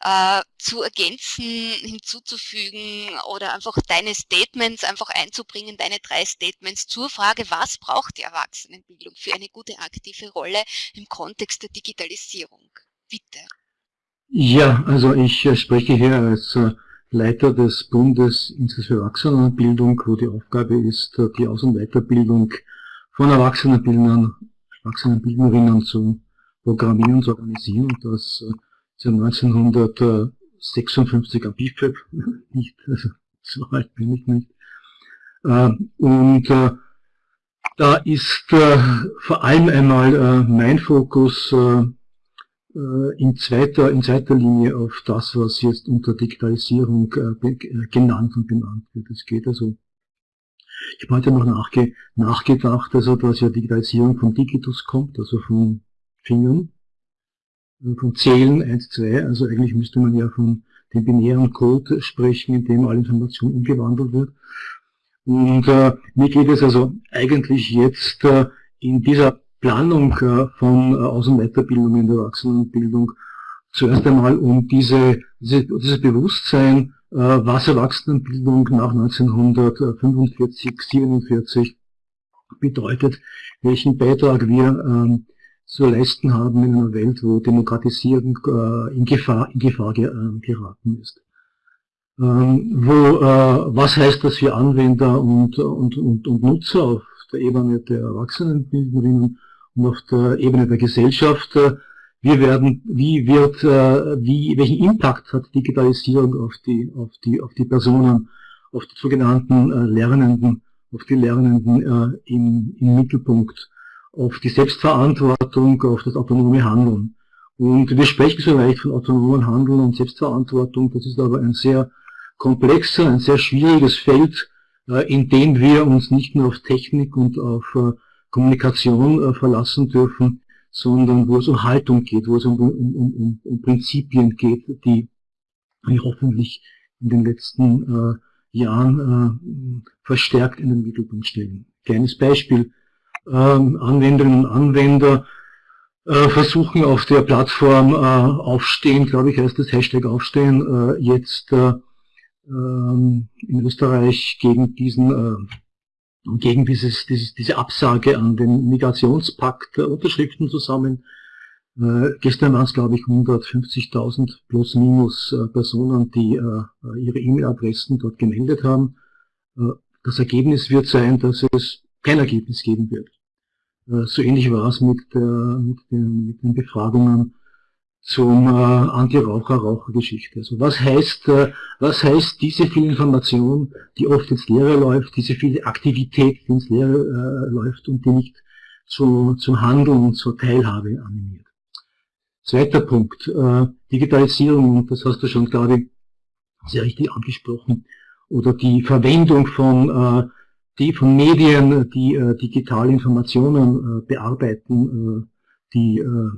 äh, zu ergänzen, hinzuzufügen oder einfach deine Statements einfach einzubringen, deine drei Statements zur Frage, was braucht die Erwachsenenbildung für eine gute aktive Rolle im Kontext der Digitalisierung? Bitte. Ja, also ich äh, spreche hier als äh, Leiter des Bundesinstituts für Erwachsenenbildung, wo die Aufgabe ist, die Aus- und Weiterbildung von Erwachsenenbildnern, Erwachsenenbildnerinnen zu programmieren zu organisieren und das äh, seit 1956 am BIFAB, nicht, also so alt bin ich nicht. Äh, und äh, da ist vor allem einmal mein Fokus äh, in zweiter, in zweiter Linie auf das, was jetzt unter Digitalisierung äh, äh, genannt und benannt wird. Es geht also, ich habe heute noch nachge nachgedacht, also dass ja Digitalisierung von Digitus kommt, also von Fingern, von Zählen 1, 2, also eigentlich müsste man ja von dem binären Code sprechen, in dem alle Information umgewandelt wird. Und äh, mir geht es also eigentlich jetzt äh, in dieser Planung äh, von äh, Aus- und Weiterbildung in der Erwachsenenbildung zuerst einmal um diese, diese, dieses Bewusstsein, äh, was Erwachsenenbildung nach 1945, 47 bedeutet, welchen Beitrag wir ähm, zu leisten haben in einer Welt, wo Demokratisierung äh, in Gefahr, in Gefahr ge, äh, geraten ist. Ähm, wo, äh, was heißt das für Anwender und, und, und, und Nutzer auf der Ebene der Erwachsenenbildnerinnen und auf der Ebene der Gesellschaft? Äh, wir werden, wie wird, äh, wie, welchen Impact hat Digitalisierung auf die, auf die, auf die Personen, auf die sogenannten äh, Lernenden, auf die Lernenden im, im Mittelpunkt, auf die Selbstverantwortung, auf das autonome Handeln. Und wir sprechen so leicht von autonomen Handeln und Selbstverantwortung, das ist aber ein sehr komplexer, ein sehr schwieriges Feld, äh, in dem wir uns nicht nur auf Technik und auf äh, Kommunikation äh, verlassen dürfen, sondern wo es um Haltung geht, wo es um, um, um, um Prinzipien geht, die hoffentlich in den letzten Jahren verstärkt in den Mittelpunkt stellen. Kleines Beispiel. Ähm, Anwenderinnen und Anwender äh, versuchen auf der Plattform äh, Aufstehen, glaube ich heißt das Hashtag Aufstehen, äh, jetzt äh, ähm, in Österreich gegen diesen gegen dieses, dieses, diese Absage an den Migrationspakt Unterschriften zusammen. Äh, gestern waren es, glaube ich, 150.000 plus minus äh, Personen, die äh, ihre E-Mail-Adressen dort gemeldet haben. Das Ergebnis wird sein, dass es kein Ergebnis geben wird. Äh, so ähnlich war es mit, der, mit, den, mit den Befragungen zum äh, Anti-Raucher-Raucher-Geschichte. Also was heißt, äh, was heißt diese viel Information, die oft ins Leere läuft, diese viele Aktivität, die ins Leere äh, läuft und die nicht zu, zum Handeln und zur Teilhabe animiert. Zweiter Punkt, äh, Digitalisierung, das hast du schon, ich, sehr richtig angesprochen, oder die Verwendung von, äh, die von Medien, die äh, digitale Informationen äh, bearbeiten, äh, die äh,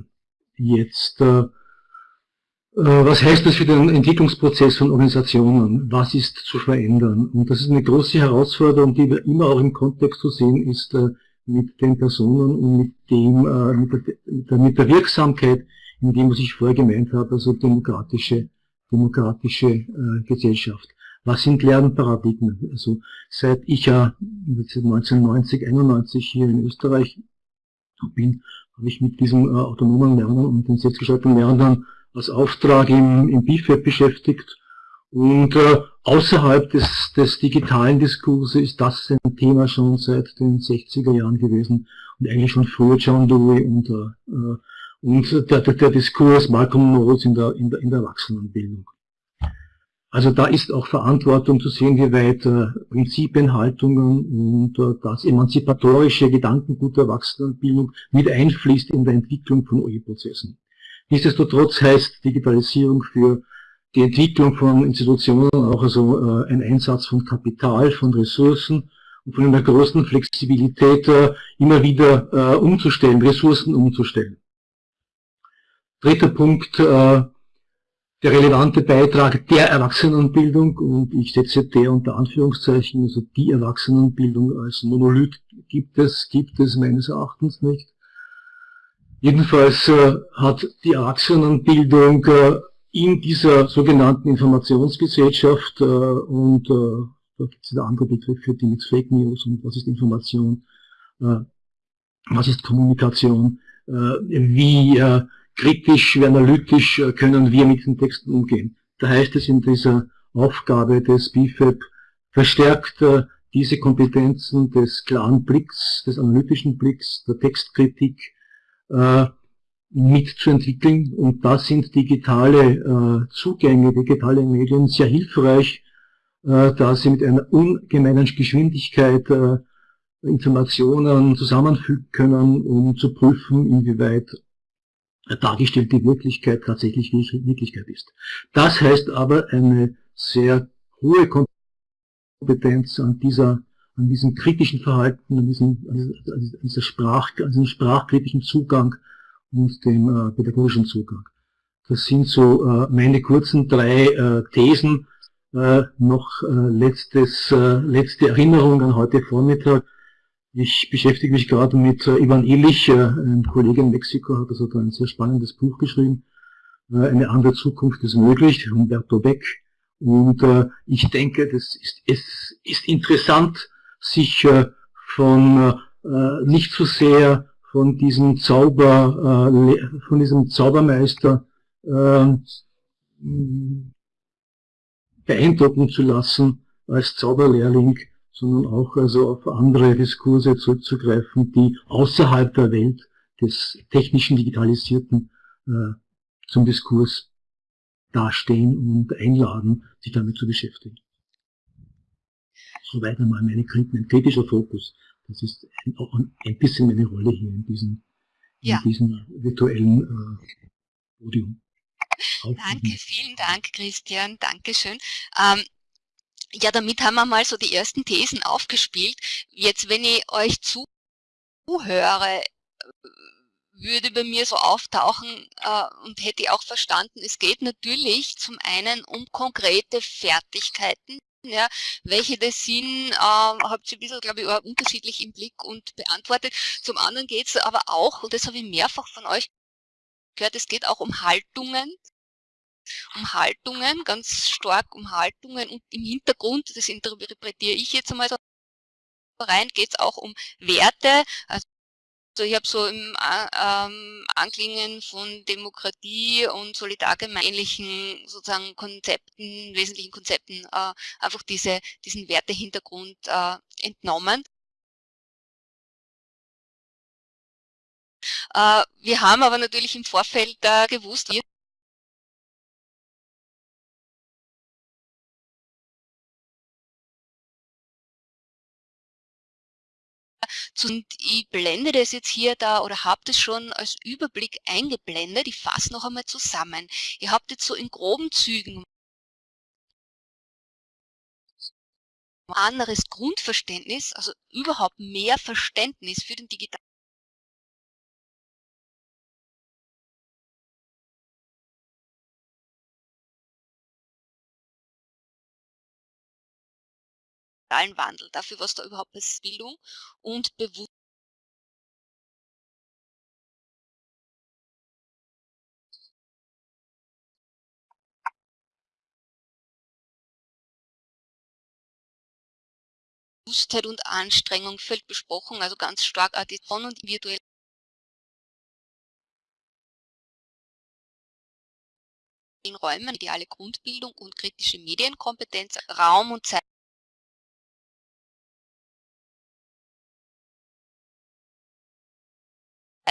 jetzt äh, äh, was heißt das für den Entwicklungsprozess von Organisationen? Was ist zu verändern? Und das ist eine große Herausforderung, die wir immer auch im Kontext zu sehen ist mit den Personen und mit dem, mit der, mit der Wirksamkeit, in dem, was ich vorher gemeint habe, also demokratische, demokratische Gesellschaft. Was sind Lernparadigmen? Also seit ich ja 1990, 91 hier in Österreich bin, habe ich mit diesem autonomen Lernen und den selbstgestalteten Lernen als Auftrag im, im BIFAB beschäftigt. Und äh, außerhalb des, des digitalen Diskurses ist das ein Thema schon seit den 60er Jahren gewesen und eigentlich schon früher John Dewey und, äh, und der, der, der Diskurs Malcolm Knowles in der, in der, in der Erwachsenenbildung. Also da ist auch Verantwortung zu sehen, wie weit äh, Prinzipien, Haltungen und äh, das emanzipatorische Gedankengut der Erwachsenenbildung mit einfließt in der Entwicklung von OE-Prozessen. Nichtsdestotrotz heißt Digitalisierung für die Entwicklung von Institutionen auch also äh, ein Einsatz von Kapital, von Ressourcen und von einer großen Flexibilität äh, immer wieder äh, umzustellen, Ressourcen umzustellen. Dritter Punkt, äh, der relevante Beitrag der Erwachsenenbildung und ich setze der unter Anführungszeichen, also die Erwachsenenbildung als Monolith gibt es, gibt es meines Erachtens nicht. Jedenfalls äh, hat die Erwachsenenbildung äh, in dieser sogenannten Informationsgesellschaft äh, und äh, da gibt es wieder andere Begriffe, die mit Fake News und was ist Information, äh, was ist Kommunikation, äh, wie kritisch, wie analytisch äh, können wir mit den Texten umgehen. Da heißt es in dieser Aufgabe des BFAB verstärkt äh, diese Kompetenzen des klaren Blicks, des analytischen Blicks, der Textkritik, äh, mitzuentwickeln. Und da sind digitale äh, Zugänge, digitale Medien sehr hilfreich, äh, da sie mit einer ungemeinen Geschwindigkeit äh, Informationen zusammenfügen können, um zu prüfen, inwieweit dargestellte Wirklichkeit tatsächlich Wirklichkeit ist. Das heißt aber eine sehr hohe Kompetenz an dieser an diesem kritischen Verhalten, an diesem, an dieser Sprach, an diesem sprachkritischen Zugang und dem äh, pädagogischen Zugang. Das sind so äh, meine kurzen drei äh, Thesen. Äh, noch äh, letztes, äh, letzte Erinnerung an heute Vormittag. Ich beschäftige mich gerade mit äh, Ivan Illich, äh, ein Kollege in Mexiko, hat also da ein sehr spannendes Buch geschrieben. Äh, eine andere Zukunft ist möglich, Humberto Beck. Und ich denke, das ist, es ist interessant, sich von nicht so sehr von diesem Zauber, von diesem Zaubermeister äh, beeindrucken zu lassen als Zauberlehrling, sondern auch also auf andere Diskurse zurückzugreifen, die außerhalb der Welt des technischen Digitalisierten äh, zum Diskurs dastehen und einladen, sich damit zu beschäftigen. Soweit einmal meine, mein kritischer Fokus. Das ist ein, ein bisschen meine Rolle hier in diesem, ja. in diesem virtuellen äh, Podium. Danke, vielen Dank, Christian. Dankeschön. Ähm, ja, damit haben wir mal so die ersten Thesen aufgespielt. Jetzt, wenn ich euch zuhöre, würde bei mir so auftauchen äh, und hätte auch verstanden, es geht natürlich zum einen um konkrete Fertigkeiten, ja, welche das sind, äh, habt ihr ein bisschen, glaube ich, unterschiedlich im Blick und beantwortet. Zum anderen geht es aber auch, und das habe ich mehrfach von euch gehört, es geht auch um Haltungen, um Haltungen, ganz stark um Haltungen und im Hintergrund, das interpretiere ich jetzt einmal so rein, geht es auch um Werte, also ich habe so im ähm, Anklingen von Demokratie und solidargemeinlichen sozusagen Konzepten, wesentlichen Konzepten äh, einfach diese, diesen Wertehintergrund äh, entnommen. Äh, wir haben aber natürlich im Vorfeld äh, gewusst, Und ich blende das jetzt hier da oder habe das schon als Überblick eingeblendet. Ich fasse noch einmal zusammen. Ihr habt jetzt so in groben Zügen anderes Grundverständnis, also überhaupt mehr Verständnis für den digitalen Wandel, dafür, was da überhaupt ist, Bildung und Bewusstsein. Bewusstheit und Anstrengung fällt besprochen, also ganz stark auch die Von- und virtuelle in Räumen, ideale Grundbildung und kritische Medienkompetenz, Raum und Zeit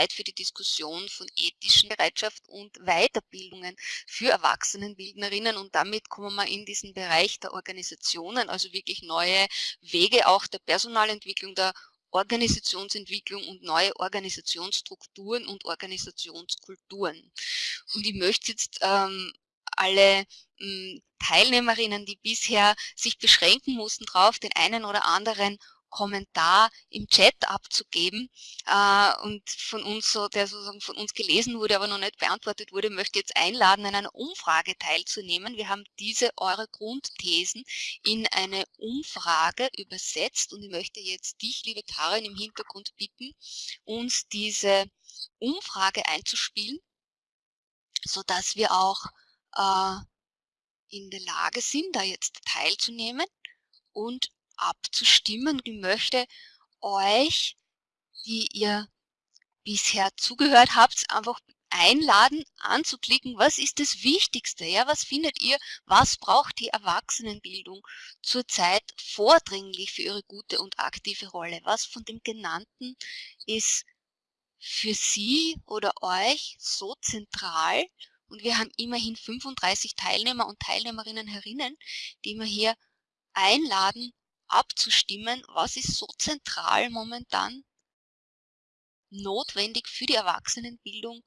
Zeit für die Diskussion von ethischen Bereitschaft und Weiterbildungen für Erwachsenenbildnerinnen und damit kommen wir in diesen Bereich der Organisationen, also wirklich neue Wege auch der Personalentwicklung, der Organisationsentwicklung und neue Organisationsstrukturen und Organisationskulturen. Und ich möchte jetzt ähm, alle hm, Teilnehmerinnen, die bisher sich beschränken mussten, darauf den einen oder anderen Kommentar im Chat abzugeben äh, und von uns so, der sozusagen von uns gelesen wurde, aber noch nicht beantwortet wurde, möchte jetzt einladen, an einer Umfrage teilzunehmen. Wir haben diese eure Grundthesen in eine Umfrage übersetzt und ich möchte jetzt dich, liebe Karin, im Hintergrund bitten, uns diese Umfrage einzuspielen, so dass wir auch äh, in der Lage sind, da jetzt teilzunehmen und abzustimmen. Ich möchte euch, die ihr bisher zugehört habt, einfach einladen, anzuklicken, was ist das Wichtigste, ja, was findet ihr, was braucht die Erwachsenenbildung zurzeit vordringlich für ihre gute und aktive Rolle, was von dem Genannten ist für Sie oder euch so zentral und wir haben immerhin 35 Teilnehmer und Teilnehmerinnen herinnen, die wir hier einladen, abzustimmen, was ist so zentral momentan notwendig für die Erwachsenenbildung,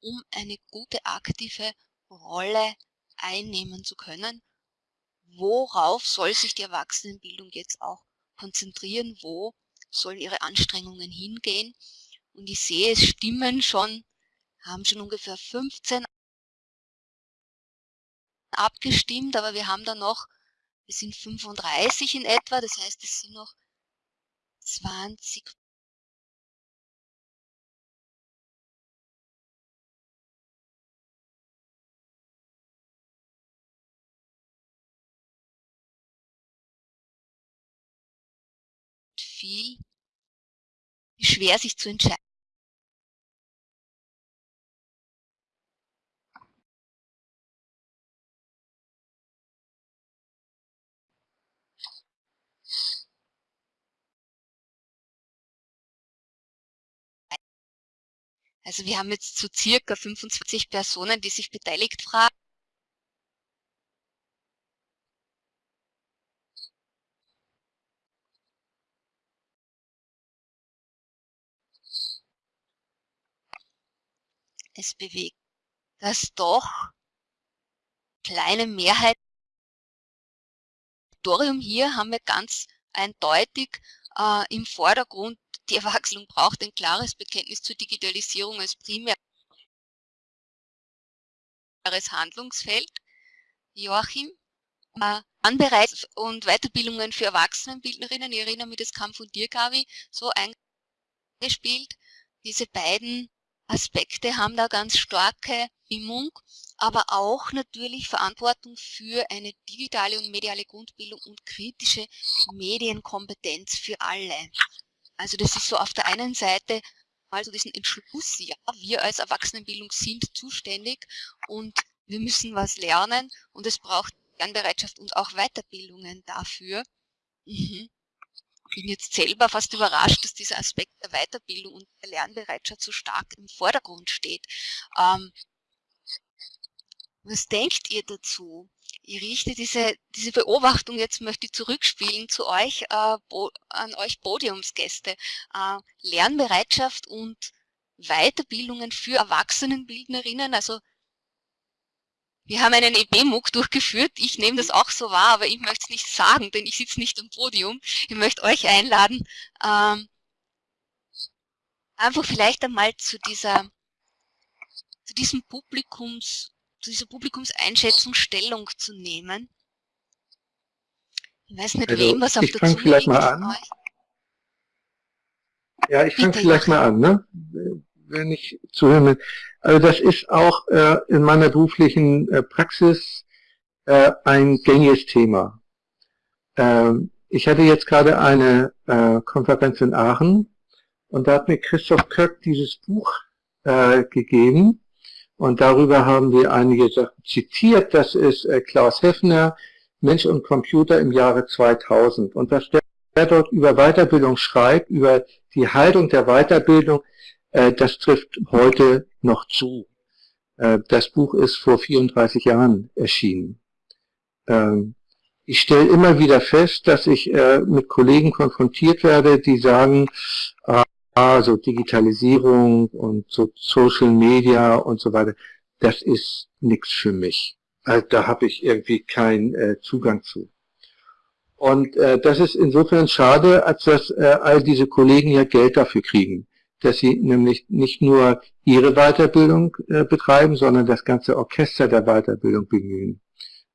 um eine gute aktive Rolle einnehmen zu können. Worauf soll sich die Erwachsenenbildung jetzt auch konzentrieren? Wo sollen ihre Anstrengungen hingehen? Und ich sehe, es stimmen schon, haben schon ungefähr 15 abgestimmt, aber wir haben da noch wir sind 35 in etwa, das heißt, es sind noch 20 viel schwer sich zu entscheiden. Also wir haben jetzt so circa 25 Personen, die sich beteiligt fragen. Es bewegt das doch kleine Mehrheit. Hier haben wir ganz eindeutig äh, im Vordergrund die Erwachsenen braucht ein klares Bekenntnis zur Digitalisierung als primäres Handlungsfeld. Joachim, äh, Anbereits- und Weiterbildungen für Erwachsenenbildnerinnen, ich erinnere mich, das kam von dir, Gabi, so eingespielt. Diese beiden Aspekte haben da ganz starke Stimmung, aber auch natürlich Verantwortung für eine digitale und mediale Grundbildung und kritische Medienkompetenz für alle. Also das ist so auf der einen Seite mal so diesen Entschluss, ja, wir als Erwachsenenbildung sind zuständig und wir müssen was lernen und es braucht Lernbereitschaft und auch Weiterbildungen dafür. Mhm. bin jetzt selber fast überrascht, dass dieser Aspekt der Weiterbildung und der Lernbereitschaft so stark im Vordergrund steht. Ähm, was denkt ihr dazu? Ich richte diese, diese Beobachtung, jetzt möchte ich zurückspielen zu euch, äh, an euch Podiumsgäste. Äh, Lernbereitschaft und Weiterbildungen für Erwachsenenbildnerinnen, also wir haben einen EB-MOOC durchgeführt. Ich nehme das auch so wahr, aber ich möchte es nicht sagen, denn ich sitze nicht am Podium. Ich möchte euch einladen, ähm, einfach vielleicht einmal zu dieser, zu diesem Publikums, zu dieser Publikumseinschätzung Stellung zu nehmen. Ich weiß nicht, also, wem was auf der Zunge vielleicht mal an. Ja, ich fange vielleicht mal an, ne? wenn ich zuhören will. Also das ist auch äh, in meiner beruflichen äh, Praxis äh, ein gängiges Thema. Ähm, ich hatte jetzt gerade eine äh, Konferenz in Aachen und da hat mir Christoph Köck dieses Buch äh, gegeben und darüber haben wir einige Sachen zitiert. Das ist äh, Klaus Heffner, Mensch und Computer im Jahre 2000. Und was der dort über Weiterbildung schreibt, über die Haltung der Weiterbildung, äh, das trifft heute noch zu. Äh, das Buch ist vor 34 Jahren erschienen. Ähm, ich stelle immer wieder fest, dass ich mit Kollegen konfrontiert werde, die sagen, also Digitalisierung und so Social Media und so weiter, das ist nichts für mich. Also da habe ich irgendwie keinen äh, Zugang zu. Und äh, das ist insofern schade, als dass äh, all diese Kollegen ja Geld dafür kriegen, dass sie nämlich nicht nur ihre Weiterbildung äh, betreiben, sondern das ganze Orchester der Weiterbildung bemühen.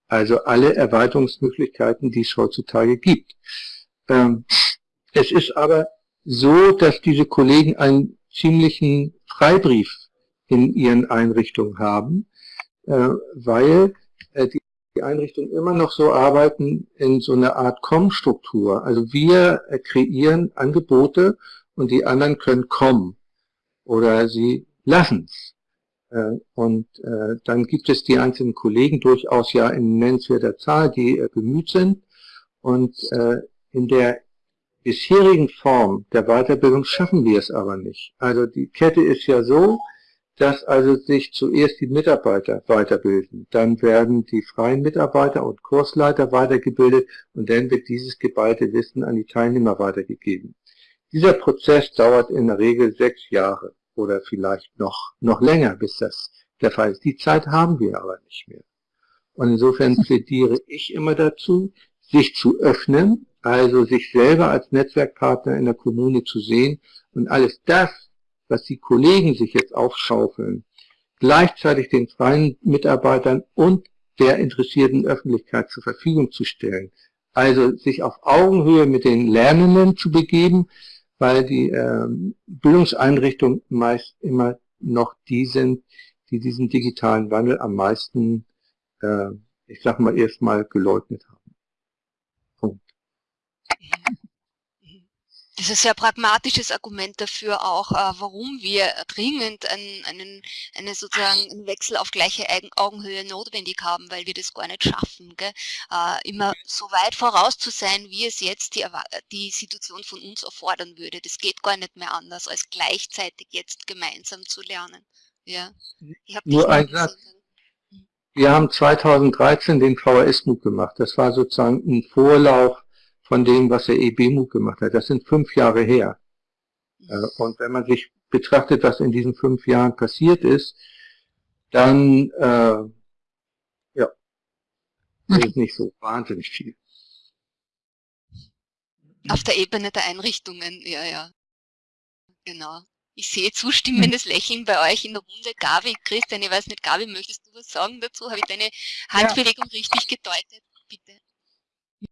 Also alle Erweiterungsmöglichkeiten, die es heutzutage gibt. Ähm, es ist aber so, dass diese Kollegen einen ziemlichen Freibrief in ihren Einrichtungen haben, äh, weil äh, die Einrichtungen immer noch so arbeiten in so einer Art Com-Struktur. Also wir äh, kreieren Angebote und die anderen können kommen oder sie lassen es. Und dann gibt es die einzelnen Kollegen durchaus ja in nennenswerter Zahl, die bemüht sind. Und in der bisherigen Form der Weiterbildung schaffen wir es aber nicht. Also die Kette ist ja so, dass also sich zuerst die Mitarbeiter weiterbilden, dann werden die freien Mitarbeiter und Kursleiter weitergebildet und dann wird dieses geballte Wissen an die Teilnehmer weitergegeben. Dieser Prozess dauert in der Regel sechs Jahre oder vielleicht noch, noch länger, bis das der Fall ist. Die Zeit haben wir aber nicht mehr. Und insofern plädiere ich immer dazu, sich zu öffnen, also sich selber als Netzwerkpartner in der Kommune zu sehen und alles das, was die Kollegen sich jetzt aufschaufeln, gleichzeitig den freien Mitarbeitern und der interessierten Öffentlichkeit zur Verfügung zu stellen. Also sich auf Augenhöhe mit den Lernenden zu begeben, weil die äh, Bildungseinrichtungen meist immer noch die sind, die diesen digitalen Wandel am meisten, äh, ich sag mal, erstmal geleugnet haben. Das ist ein sehr pragmatisches Argument dafür auch, äh, warum wir dringend einen, einen, einen sozusagen einen Wechsel auf gleiche Augenhöhe notwendig haben, weil wir das gar nicht schaffen. Gell? Äh, immer so weit voraus zu sein, wie es jetzt die, die Situation von uns erfordern würde. Das geht gar nicht mehr anders, als gleichzeitig jetzt gemeinsam zu lernen. Ja. Ich Nur ein Satz. Wir haben 2013 den VHS-MOOC gemacht. Das war sozusagen ein Vorlauf von dem, was der EBMU gemacht hat. Das sind fünf Jahre her. Äh, und wenn man sich betrachtet, was in diesen fünf Jahren passiert ist, dann äh, ja, das ist nicht so wahnsinnig viel. Auf der Ebene der Einrichtungen, ja, ja. Genau. Ich sehe zustimmendes Lächeln bei euch in der Runde. Gabi, Christian, ich weiß nicht, Gabi, möchtest du was sagen dazu? Habe ich deine Handbewegung ja. richtig gedeutet? Bitte.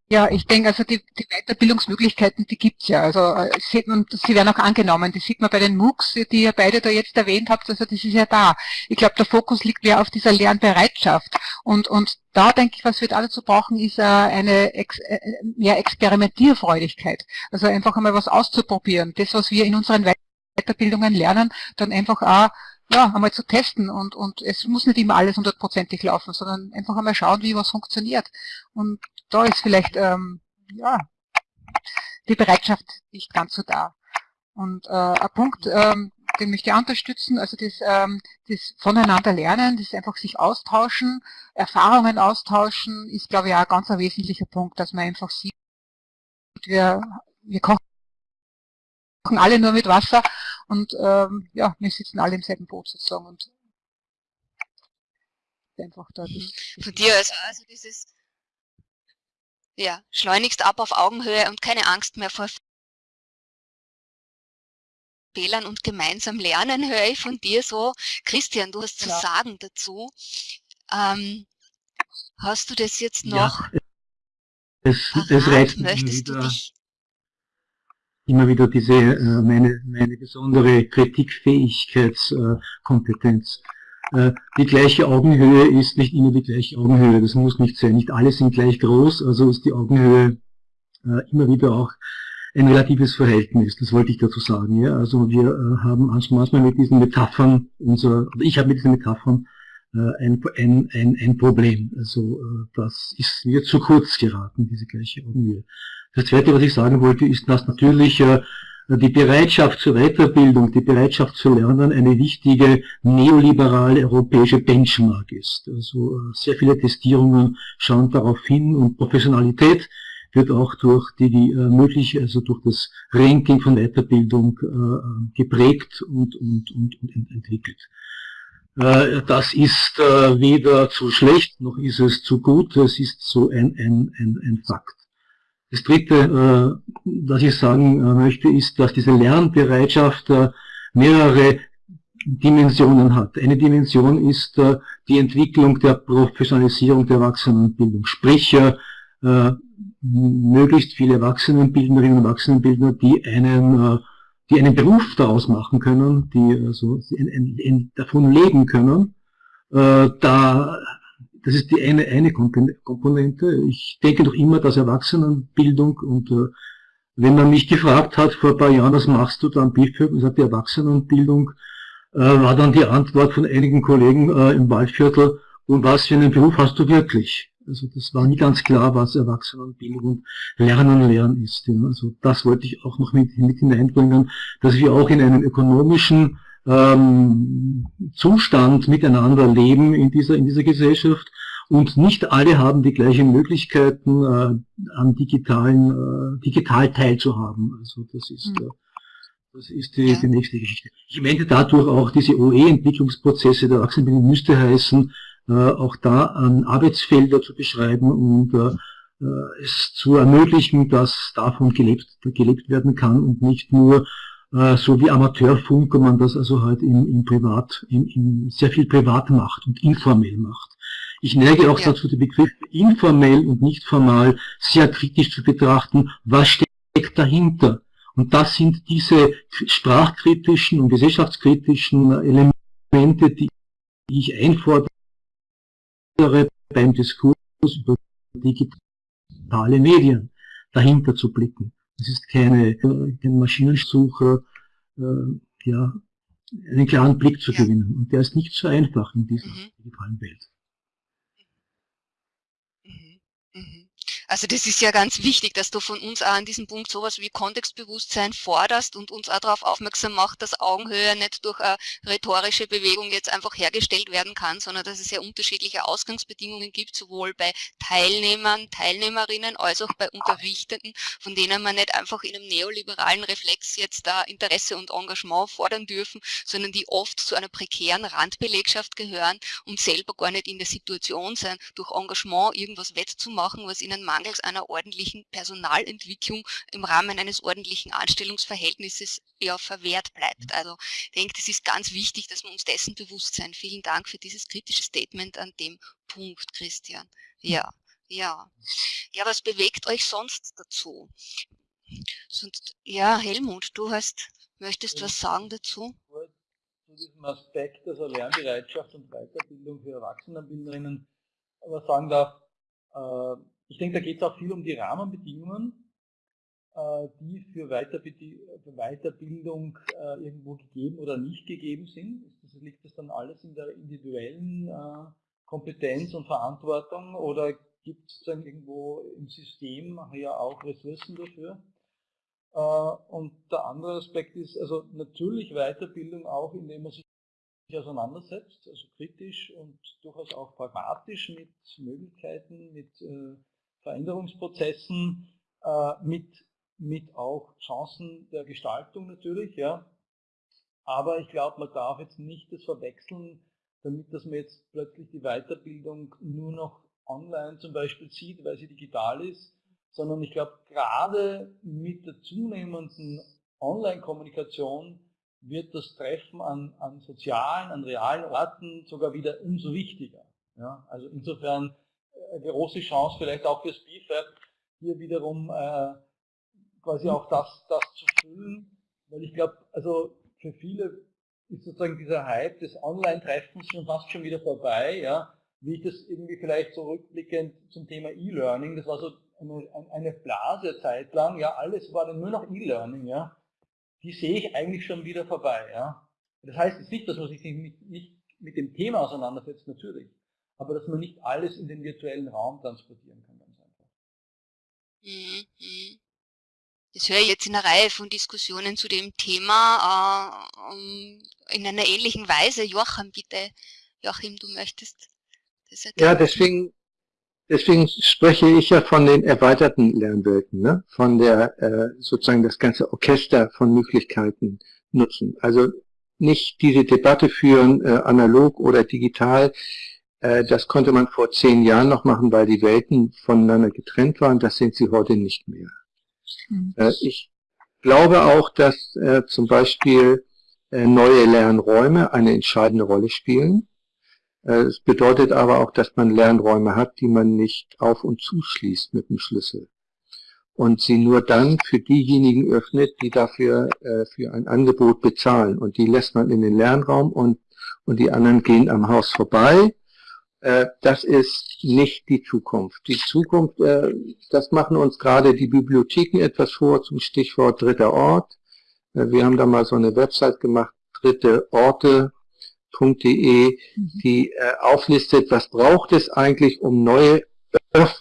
Ja, ich denke, also die, die Weiterbildungsmöglichkeiten, die gibt's ja. Also äh, sieht man, sie werden auch angenommen. Das sieht man bei den MOOCs, die ihr beide da jetzt erwähnt habt. Also das ist ja da. Ich glaube, der Fokus liegt mehr auf dieser Lernbereitschaft. Und, und da denke ich, was wir da dazu brauchen, ist äh, eine Ex, äh, mehr Experimentierfreudigkeit. Also einfach einmal was auszuprobieren. Das, was wir in unseren Weiterbildungen lernen, dann einfach auch ja, einmal zu testen und, und es muss nicht immer alles hundertprozentig laufen, sondern einfach einmal schauen, wie was funktioniert. Und da ist vielleicht ähm, ja, die Bereitschaft nicht ganz so da. Und äh, ein Punkt, ähm, den möchte ich unterstützen, also das, ähm, das voneinander lernen, das einfach sich austauschen, Erfahrungen austauschen, ist glaube ich auch ein ganz ein wesentlicher Punkt, dass man einfach sieht, wir, wir kochen alle nur mit Wasser und ähm, ja, wir sitzen alle im selben Boot sozusagen und einfach da. Mhm. Von dir also, also dieses ja, schleunigst ab auf Augenhöhe und keine Angst mehr vor Fehlern und gemeinsam lernen, höre ich von dir so. Christian, du hast zu ja. sagen dazu. Ähm, hast du das jetzt noch? Ja, das, das reizt Möchtest wieder, du dich immer wieder diese äh, meine, meine besondere Kritikfähigkeitskompetenz. Äh, die gleiche Augenhöhe ist nicht immer die gleiche Augenhöhe, das muss nicht sein. Nicht alle sind gleich groß, also ist die Augenhöhe äh, immer wieder auch ein relatives Verhältnis, das wollte ich dazu sagen. Ja? Also wir äh, haben manchmal mit diesen Metaphern, unser, oder ich habe mit diesen Metaphern ein, ein, ein, ein Problem. Also das ist mir zu kurz geraten, diese gleiche Augenhöhe. Das Zweite, was ich sagen wollte, ist, dass natürlich die Bereitschaft zur Weiterbildung, die Bereitschaft zu lernen eine wichtige neoliberale europäische Benchmark ist. Also äh, sehr viele Testierungen schauen darauf hin und Professionalität wird auch durch die, die äh, möglich, also durch das Ranking von Weiterbildung äh, geprägt und, und, und, und entwickelt. Äh, das ist äh, weder zu schlecht, noch ist es zu gut, es ist so ein, ein, ein, ein Fakt. Das Dritte, äh, was ich sagen äh, möchte, ist, dass diese Lernbereitschaft äh, mehrere Dimensionen hat. Eine Dimension ist die Entwicklung der Professionalisierung der Erwachsenenbildung, sprich möglichst viele Erwachsenenbildnerinnen und Erwachsenenbildner, die einen, die einen Beruf daraus machen können, die also davon leben können. Da das ist die eine, eine Komponente. Ich denke doch immer, dass Erwachsenenbildung und äh, wenn man mich gefragt hat vor ein paar Jahren, was machst du da am BIFÖG, und gesagt, die Erwachsenenbildung, äh, war dann die Antwort von einigen Kollegen äh, im Waldviertel, und was für einen Beruf hast du wirklich? Also das war nie ganz klar, was Erwachsenenbildung und Lernen lernen ist. Ja. Also das wollte ich auch noch mit, mit hineinbringen, dass wir auch in einem ökonomischen ähm, Zustand miteinander leben in dieser, in dieser Gesellschaft. Und nicht alle haben die gleichen Möglichkeiten, äh, an digitalen, äh, digital teilzuhaben. Also das ist, mhm. äh, das ist die, die nächste Geschichte. Ich meine dadurch auch diese OE-Entwicklungsprozesse der Erwachsenenbildung müsste heißen, äh, auch da an Arbeitsfelder zu beschreiben und äh, äh, es zu ermöglichen, dass davon gelebt, gelebt werden kann und nicht nur so wie Amateurfunk, man das also halt im, im Privat, im, im sehr viel privat macht und informell macht. Ich neige auch ja. dazu, den Begriff informell und nicht formal sehr kritisch zu betrachten, was steckt dahinter. Und das sind diese sprachkritischen und gesellschaftskritischen Elemente, die ich einfordere beim Diskurs über digitale Medien, dahinter zu blicken. Es ist keine, kein Maschinensucher, äh, ja, einen klaren Blick zu ja. gewinnen. Und der ist nicht so einfach in dieser mhm. digitalen Welt. Mhm. Mhm. Also das ist ja ganz wichtig, dass du von uns auch an diesem Punkt sowas wie Kontextbewusstsein forderst und uns auch darauf aufmerksam macht, dass Augenhöhe nicht durch eine rhetorische Bewegung jetzt einfach hergestellt werden kann, sondern dass es ja unterschiedliche Ausgangsbedingungen gibt, sowohl bei Teilnehmern, Teilnehmerinnen als auch bei Unterrichtenden, von denen man nicht einfach in einem neoliberalen Reflex jetzt da Interesse und Engagement fordern dürfen, sondern die oft zu einer prekären Randbelegschaft gehören und selber gar nicht in der Situation sein, durch Engagement irgendwas wettzumachen, was ihnen mangels einer ordentlichen Personalentwicklung im Rahmen eines ordentlichen Anstellungsverhältnisses ja verwehrt bleibt. Also ich denke, das ist ganz wichtig, dass wir uns dessen bewusst sein. Vielen Dank für dieses kritische Statement an dem Punkt, Christian. Ja, ja. Ja, was bewegt euch sonst dazu? Sonst, ja, Helmut, du hast, möchtest was sagen dazu? Zu diesem Aspekt, also Lernbereitschaft und Weiterbildung für Erwachsenenbildnerinnen, was sagen darf, äh, ich denke, da geht es auch viel um die Rahmenbedingungen, äh, die für, Weiterbildung äh, irgendwo gegeben oder nicht gegeben sind. Das liegt das dann alles in der individuellen äh, Kompetenz und Verantwortung oder gibt es dann irgendwo im System ja auch Ressourcen dafür? Und der andere Aspekt ist also natürlich Weiterbildung auch, indem man sich auseinandersetzt, also kritisch und durchaus auch pragmatisch mit Möglichkeiten, mit Veränderungsprozessen, äh, mit, mit auch Chancen der Gestaltung natürlich. Ja. Aber ich glaube, man darf jetzt nicht das verwechseln, damit dass man jetzt plötzlich die Weiterbildung nur noch online zum Beispiel sieht, weil sie digital ist, sondern ich glaube, gerade mit der zunehmenden Online-Kommunikation wird das Treffen an, an sozialen, an realen Orten sogar wieder umso wichtiger. Ja, also insofern große Chance vielleicht auch fürs BFAB, hier wiederum äh, quasi auch das, das zu füllen, weil ich glaube, also für viele ist sozusagen dieser Hype des Online-Treffens schon fast schon wieder vorbei, ja, wie ich das irgendwie vielleicht so rückblickend zum Thema E-Learning, das war so eine, eine Blase Zeit lang, ja, alles war dann nur noch E-Learning, ja, die sehe ich eigentlich schon wieder vorbei, ja. Das heißt jetzt nicht, dass man sich nicht mit dem Thema auseinandersetzt, natürlich aber dass man nicht alles in den virtuellen Raum transportieren kann, ganz einfach. Mhm, mhm. Das höre ich jetzt in einer Reihe von Diskussionen zu dem Thema äh, in einer ähnlichen Weise. Joachim, bitte. Joachim, du möchtest das erklären? Ja, deswegen, deswegen spreche ich ja von den erweiterten Lernwelten, ne? von der äh, sozusagen das ganze Orchester von Möglichkeiten nutzen. Also nicht diese Debatte führen, äh, analog oder digital, äh, das konnte man vor zehn Jahren noch machen, weil die Welten voneinander getrennt waren. Das sind sie heute nicht mehr. Mhm. Ich glaube auch, dass äh, zum Beispiel neue Lernräume eine entscheidende Rolle spielen. Es bedeutet aber auch, dass man Lernräume hat, die man nicht auf- und zuschließt mit dem Schlüssel. Und sie nur dann für diejenigen öffnet, die dafür für ein Angebot bezahlen. Und die lässt man in den Lernraum und, und die anderen gehen am Haus vorbei äh, das ist nicht die Zukunft. Die Zukunft, äh, das machen uns gerade die Bibliotheken etwas vor zum Stichwort dritter Ort. Äh, wir haben da mal so eine Website gemacht, dritteorte.de, mhm. die auflistet, was braucht es eigentlich, um neue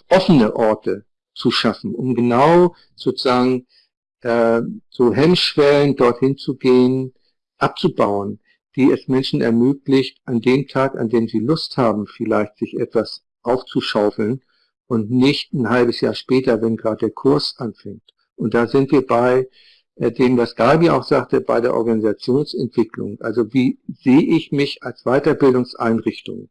offene Orte zu schaffen, um genau sozusagen so Hemmschwellen dorthin zu gehen, abzubauen die es Menschen ermöglicht, an dem Tag, an dem sie Lust haben, vielleicht sich etwas aufzuschaufeln und nicht ein halbes Jahr später, wenn gerade der Kurs anfängt. Und da sind wir bei äh, dem, was Gabi auch sagte, bei der Organisationsentwicklung. Also wie sehe ich mich als Weiterbildungseinrichtung?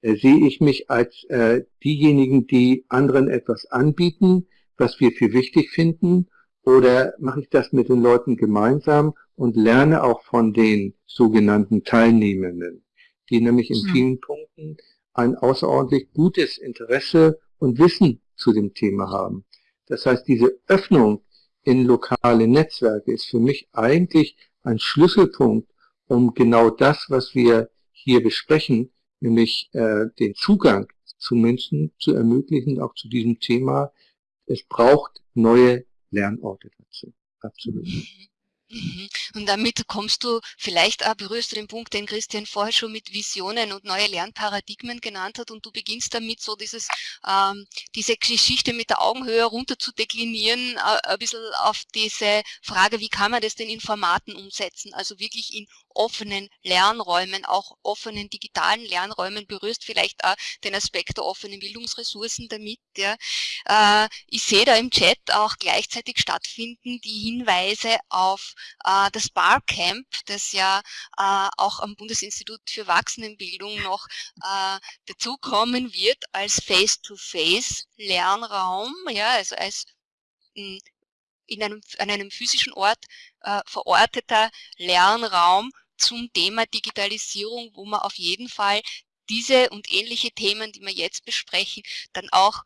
Äh, sehe ich mich als äh, diejenigen, die anderen etwas anbieten, was wir für wichtig finden? Oder mache ich das mit den Leuten gemeinsam und lerne auch von den sogenannten Teilnehmenden, die nämlich in hm. vielen Punkten ein außerordentlich gutes Interesse und Wissen zu dem Thema haben. Das heißt, diese Öffnung in lokale Netzwerke ist für mich eigentlich ein Schlüsselpunkt, um genau das, was wir hier besprechen, nämlich äh, den Zugang zu Menschen zu ermöglichen, auch zu diesem Thema. Es braucht neue Lernorte dazu. Absolut. Mhm. Und damit kommst du, vielleicht auch berührst du den Punkt, den Christian vorher schon mit Visionen und neue Lernparadigmen genannt hat und du beginnst damit so dieses, ähm, diese Geschichte mit der Augenhöhe runter zu deklinieren, äh, ein bisschen auf diese Frage, wie kann man das denn in Formaten umsetzen, also wirklich in offenen Lernräumen, auch offenen digitalen Lernräumen, berührst vielleicht auch den Aspekt der offenen Bildungsressourcen damit. Ja. Äh, ich sehe da im Chat auch gleichzeitig stattfinden die Hinweise auf äh, das Barcamp, das ja äh, auch am Bundesinstitut für Erwachsenenbildung noch äh, dazukommen wird als Face-to-Face-Lernraum, ja, also als hm, in einem, an einem physischen Ort äh, verorteter Lernraum zum Thema Digitalisierung, wo man auf jeden Fall diese und ähnliche Themen, die wir jetzt besprechen, dann auch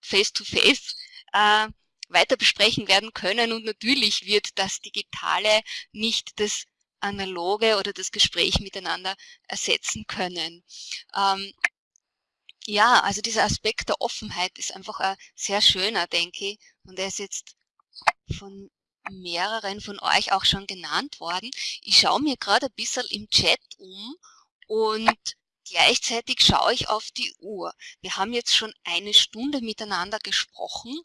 face-to-face -face, äh, weiter besprechen werden können. Und natürlich wird das Digitale nicht das Analoge oder das Gespräch miteinander ersetzen können. Ähm, ja, also dieser Aspekt der Offenheit ist einfach ein sehr schöner, denke ich. Und er ist jetzt von mehreren von euch auch schon genannt worden. Ich schaue mir gerade ein bisschen im Chat um und gleichzeitig schaue ich auf die Uhr. Wir haben jetzt schon eine Stunde miteinander gesprochen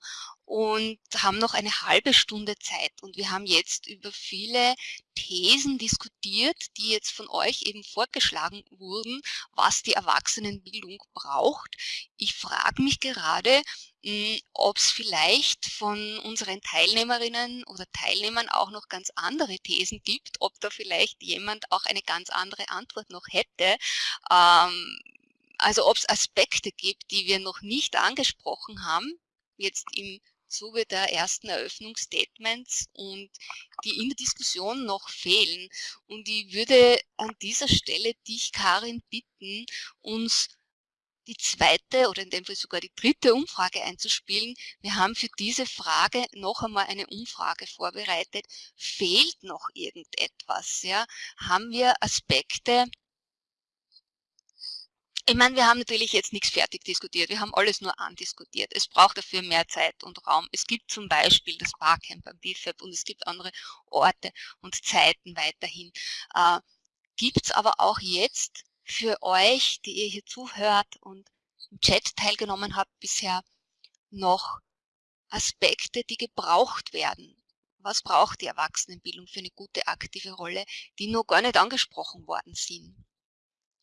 und haben noch eine halbe Stunde Zeit. Und wir haben jetzt über viele Thesen diskutiert, die jetzt von euch eben vorgeschlagen wurden, was die Erwachsenenbildung braucht. Ich frage mich gerade, hm, ob es vielleicht von unseren Teilnehmerinnen oder Teilnehmern auch noch ganz andere Thesen gibt, ob da vielleicht jemand auch eine ganz andere Antwort noch hätte. Ähm, also ob es Aspekte gibt, die wir noch nicht angesprochen haben, jetzt im Zuge der ersten Eröffnungsstatements und die in der Diskussion noch fehlen. Und ich würde an dieser Stelle dich, Karin, bitten, uns die zweite oder in dem Fall sogar die dritte Umfrage einzuspielen. Wir haben für diese Frage noch einmal eine Umfrage vorbereitet. Fehlt noch irgendetwas? Ja? Haben wir Aspekte, ich meine, wir haben natürlich jetzt nichts fertig diskutiert, wir haben alles nur andiskutiert. Es braucht dafür mehr Zeit und Raum. Es gibt zum Beispiel das Barcamp am BFAB und es gibt andere Orte und Zeiten weiterhin. Äh, gibt es aber auch jetzt für euch, die ihr hier zuhört und im Chat teilgenommen habt bisher, noch Aspekte, die gebraucht werden? Was braucht die Erwachsenenbildung für eine gute aktive Rolle, die noch gar nicht angesprochen worden sind?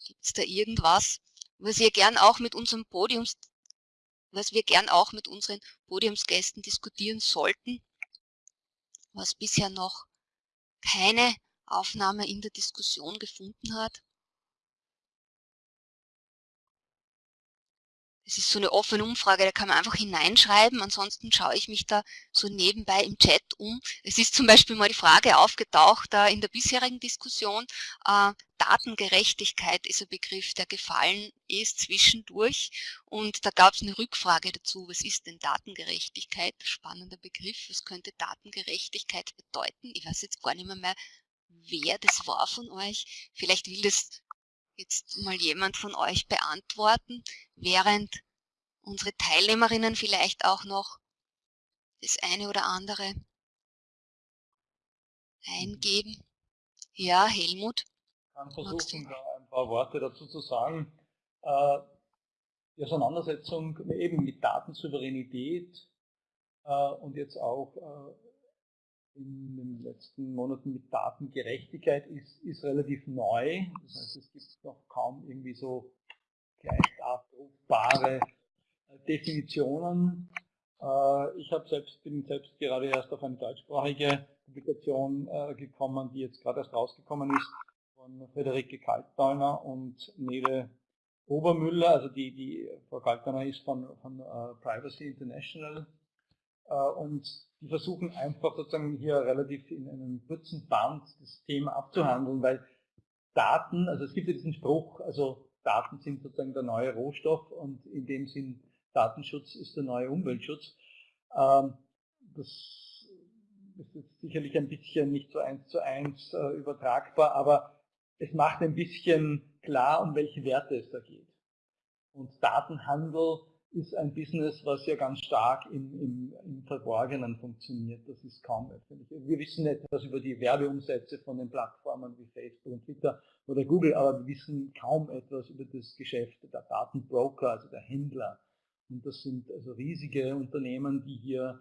Gibt es da irgendwas, was wir gern auch mit unserem Podiums, was wir gern auch mit unseren Podiumsgästen diskutieren sollten, was bisher noch keine Aufnahme in der Diskussion gefunden hat. Es ist so eine offene Umfrage, da kann man einfach hineinschreiben. Ansonsten schaue ich mich da so nebenbei im Chat um. Es ist zum Beispiel mal die Frage aufgetaucht äh, in der bisherigen Diskussion, äh, Datengerechtigkeit ist ein Begriff, der gefallen ist zwischendurch. Und da gab es eine Rückfrage dazu, was ist denn Datengerechtigkeit? Spannender Begriff, was könnte Datengerechtigkeit bedeuten? Ich weiß jetzt gar nicht mehr, mehr wer das war von euch. Vielleicht will das jetzt mal jemand von euch beantworten, während unsere Teilnehmerinnen vielleicht auch noch das eine oder andere eingeben. Ja, Helmut. Ich kann versuchen, da ein paar Worte dazu zu sagen. Äh, die Auseinandersetzung eben mit Datensouveränität äh, und jetzt auch äh, in den letzten Monaten mit Datengerechtigkeit ist, ist relativ neu. Das heißt, es gibt noch kaum irgendwie so gleich abrufbare äh, Definitionen. Äh, ich habe selbst, bin selbst gerade erst auf eine deutschsprachige Publikation äh, gekommen, die jetzt gerade erst rausgekommen ist, von Friederike Kaltdauner und Nele Obermüller. Also die, die Frau Kaltdauner ist von, von Privacy International und die versuchen einfach sozusagen hier relativ in einem kurzen Band das Thema abzuhandeln, weil Daten, also es gibt ja diesen Spruch, also Daten sind sozusagen der neue Rohstoff und in dem Sinn Datenschutz ist der neue Umweltschutz. Ähm, das ist jetzt sicherlich ein bisschen nicht so eins zu eins äh, übertragbar, aber es macht ein bisschen klar, um welche Werte es da geht. Und Datenhandel ist ein Business, was ja ganz stark im, im, im Verborgenen funktioniert. Das ist kaum öffentlich. Wir wissen etwas über die Werbeumsätze von den Plattformen wie Facebook und Twitter oder Google, aber wir wissen kaum etwas über das Geschäft der Datenbroker, also der Händler. Und das sind also riesige Unternehmen, die hier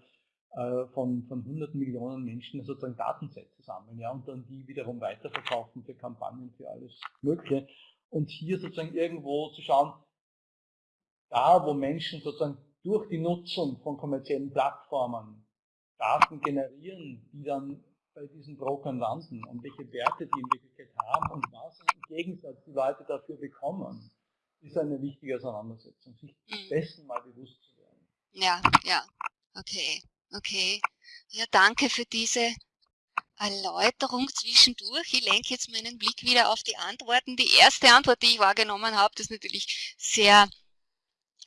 äh, von, von hunderten Millionen Menschen sozusagen Datensätze sammeln ja, und dann die wiederum weiterverkaufen für Kampagnen, für alles Mögliche. Und hier sozusagen irgendwo zu schauen, da wo Menschen sozusagen durch die Nutzung von kommerziellen Plattformen Daten generieren, die dann bei diesen Brokern landen und welche Werte die in Wirklichkeit haben und was im Gegensatz die Leute dafür bekommen, ist eine wichtige Auseinandersetzung, sich mhm. dessen mal bewusst zu werden. Ja, ja, okay, okay. Ja, danke für diese Erläuterung zwischendurch. Ich lenke jetzt meinen Blick wieder auf die Antworten. Die erste Antwort, die ich wahrgenommen habe, ist natürlich sehr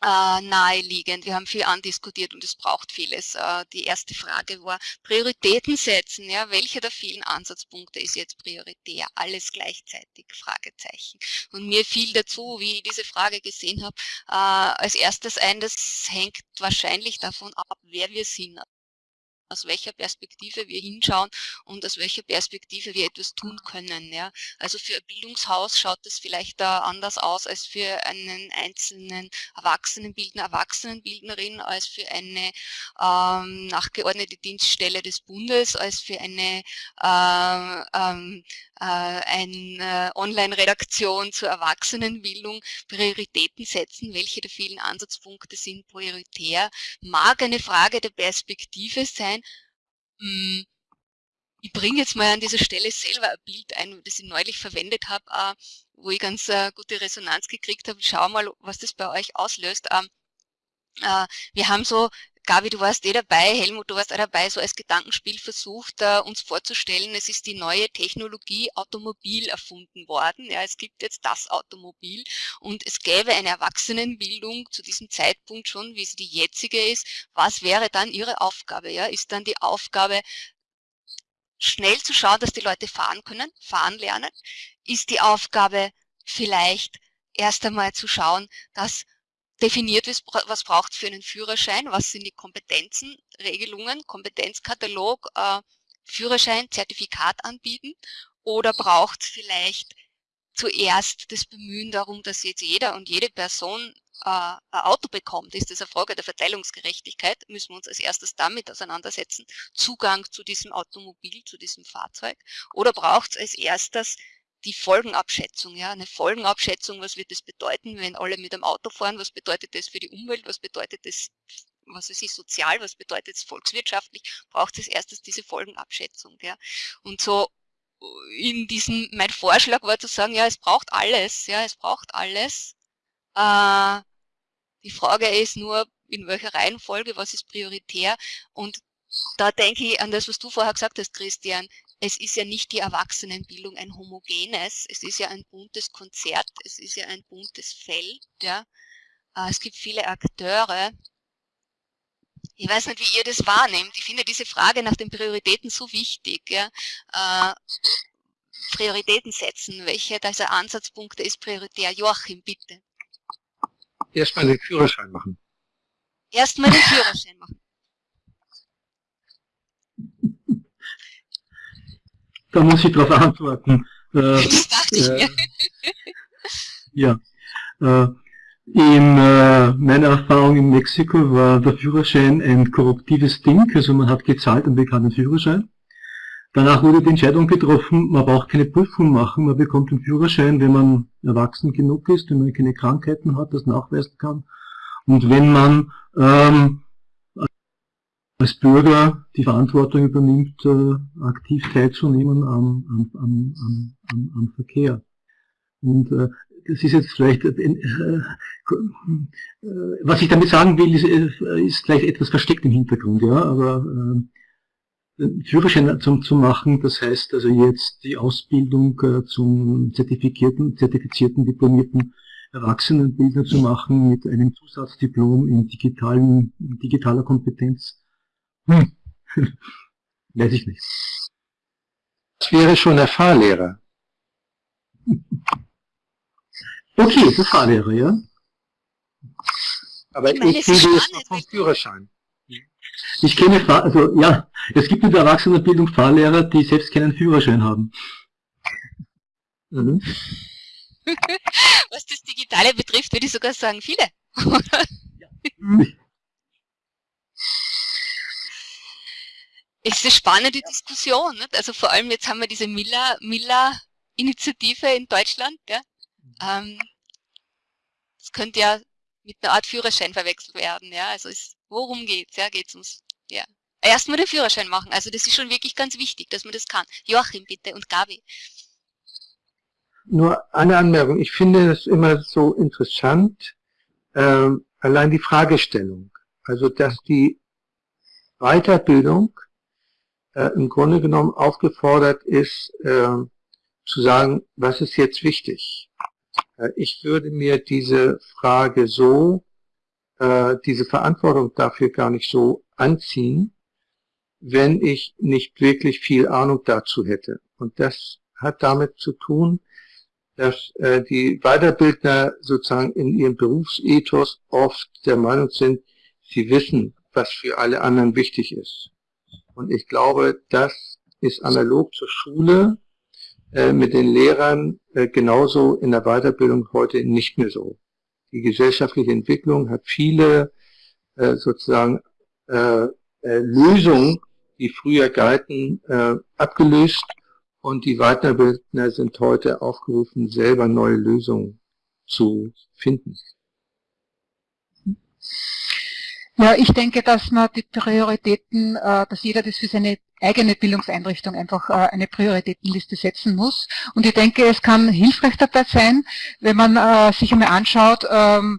äh, naheliegend. Wir haben viel andiskutiert und es braucht vieles. Äh, die erste Frage war Prioritäten setzen. Ja, welcher der vielen Ansatzpunkte ist jetzt prioritär? Alles gleichzeitig? Fragezeichen. Und mir fiel dazu, wie ich diese Frage gesehen habe, äh, als erstes ein, das hängt wahrscheinlich davon ab, wer wir sind aus welcher Perspektive wir hinschauen und aus welcher Perspektive wir etwas tun können. Ja. Also für ein Bildungshaus schaut das vielleicht da anders aus als für einen einzelnen Erwachsenenbildner, Erwachsenenbildnerin, als für eine ähm, nachgeordnete Dienststelle des Bundes, als für eine äh, ähm, äh, eine Online-Redaktion zur Erwachsenenbildung Prioritäten setzen, welche der vielen Ansatzpunkte sind prioritär, mag eine Frage der Perspektive sein. Hm, ich bringe jetzt mal an dieser Stelle selber ein Bild ein, das ich neulich verwendet habe, äh, wo ich ganz äh, gute Resonanz gekriegt habe. Schau mal, was das bei euch auslöst. Ähm, wir haben so Gabi, du warst eh dabei, Helmut, du warst auch dabei, so als Gedankenspiel versucht, uh, uns vorzustellen, es ist die neue Technologie Automobil erfunden worden. Ja, es gibt jetzt das Automobil und es gäbe eine Erwachsenenbildung zu diesem Zeitpunkt schon, wie sie die jetzige ist. Was wäre dann ihre Aufgabe? Ja, ist dann die Aufgabe, schnell zu schauen, dass die Leute fahren können, fahren lernen? Ist die Aufgabe vielleicht erst einmal zu schauen, dass definiert, was braucht es für einen Führerschein, was sind die Kompetenzen, Regelungen, Kompetenzkatalog, äh, Führerschein, Zertifikat anbieten? Oder braucht es vielleicht zuerst das Bemühen darum, dass jetzt jeder und jede Person äh, ein Auto bekommt, ist das eine Frage der Verteilungsgerechtigkeit, müssen wir uns als erstes damit auseinandersetzen, Zugang zu diesem Automobil, zu diesem Fahrzeug, oder braucht es als erstes die Folgenabschätzung, ja, eine Folgenabschätzung, was wird das bedeuten, wenn alle mit dem Auto fahren, was bedeutet das für die Umwelt, was bedeutet das, was weiß ich, sozial, was bedeutet es volkswirtschaftlich, braucht es erstes diese Folgenabschätzung, ja. Und so in diesem, mein Vorschlag war zu sagen, ja, es braucht alles, ja, es braucht alles. Äh, die Frage ist nur, in welcher Reihenfolge, was ist prioritär? Und da denke ich an das, was du vorher gesagt hast, Christian es ist ja nicht die Erwachsenenbildung ein homogenes, es ist ja ein buntes Konzert, es ist ja ein buntes Feld, ja. Äh, es gibt viele Akteure. Ich weiß nicht, wie ihr das wahrnehmt. Ich finde diese Frage nach den Prioritäten so wichtig. Ja. Äh, Prioritäten setzen, welche dieser Ansatzpunkte ist prioritär? Joachim, bitte. Erstmal den Führerschein machen. Erstmal den Führerschein machen. Da muss ich darauf antworten. Äh, äh, ja. Äh, in äh, meiner Erfahrung in Mexiko war der Führerschein ein korruptives Ding, also man hat gezahlt und bekam den Führerschein. Danach wurde die Entscheidung getroffen, man braucht keine Prüfung machen, man bekommt den Führerschein, wenn man erwachsen genug ist, wenn man keine Krankheiten hat, das nachweisen kann. Und wenn man ähm, als Bürger die Verantwortung übernimmt, äh, aktiv teilzunehmen am, am, am, am, Verkehr. Und äh, das ist jetzt vielleicht, äh, äh, was ich damit sagen will, ist, äh, ist vielleicht etwas versteckt im Hintergrund, ja, aber äh, Führerschein zum, zu machen, das heißt also jetzt die Ausbildung äh, zum zertifizierten, zertifizierten, diplomierten Erwachsenenbildner zu machen mit einem Zusatzdiplom in digitalen, digitaler Kompetenz hm. Weiß ich nicht. Das wäre schon der Fahrlehrer. Okay, der Fahrlehrer, ja. Aber ich, ich rede jetzt noch vom Führerschein. Ich kenne, Fahr also ja, es gibt in der Erwachsenenbildung Fahrlehrer, die selbst keinen Führerschein haben. Mhm. Was das Digitale betrifft, würde ich sogar sagen, viele. ja. Es ist eine spannende Diskussion. Nicht? Also vor allem jetzt haben wir diese Miller-Initiative in Deutschland. Ja? Ähm, das könnte ja mit einer Art Führerschein verwechselt werden. Ja? Also es, worum geht's? Ja, geht's ums ja. Erstmal den Führerschein machen. Also das ist schon wirklich ganz wichtig, dass man das kann. Joachim bitte und Gabi. Nur eine Anmerkung. Ich finde es immer so interessant, äh, allein die Fragestellung. Also dass die Weiterbildung äh, im Grunde genommen aufgefordert ist, äh, zu sagen, was ist jetzt wichtig? Äh, ich würde mir diese Frage so, äh, diese Verantwortung dafür gar nicht so anziehen, wenn ich nicht wirklich viel Ahnung dazu hätte. Und das hat damit zu tun, dass äh, die Weiterbildner sozusagen in ihrem Berufsethos oft der Meinung sind, sie wissen, was für alle anderen wichtig ist. Und ich glaube, das ist analog zur Schule äh, mit den Lehrern äh, genauso in der Weiterbildung heute nicht mehr so. Die gesellschaftliche Entwicklung hat viele äh, sozusagen äh, äh, Lösungen, die früher galten, äh, abgelöst und die Weiterbildner sind heute aufgerufen, selber neue Lösungen zu finden. Ja, ich denke, dass man die Prioritäten, äh, dass jeder das für seine eigene Bildungseinrichtung einfach äh, eine Prioritätenliste setzen muss. Und ich denke, es kann hilfreich dabei sein, wenn man äh, sich einmal anschaut, ähm,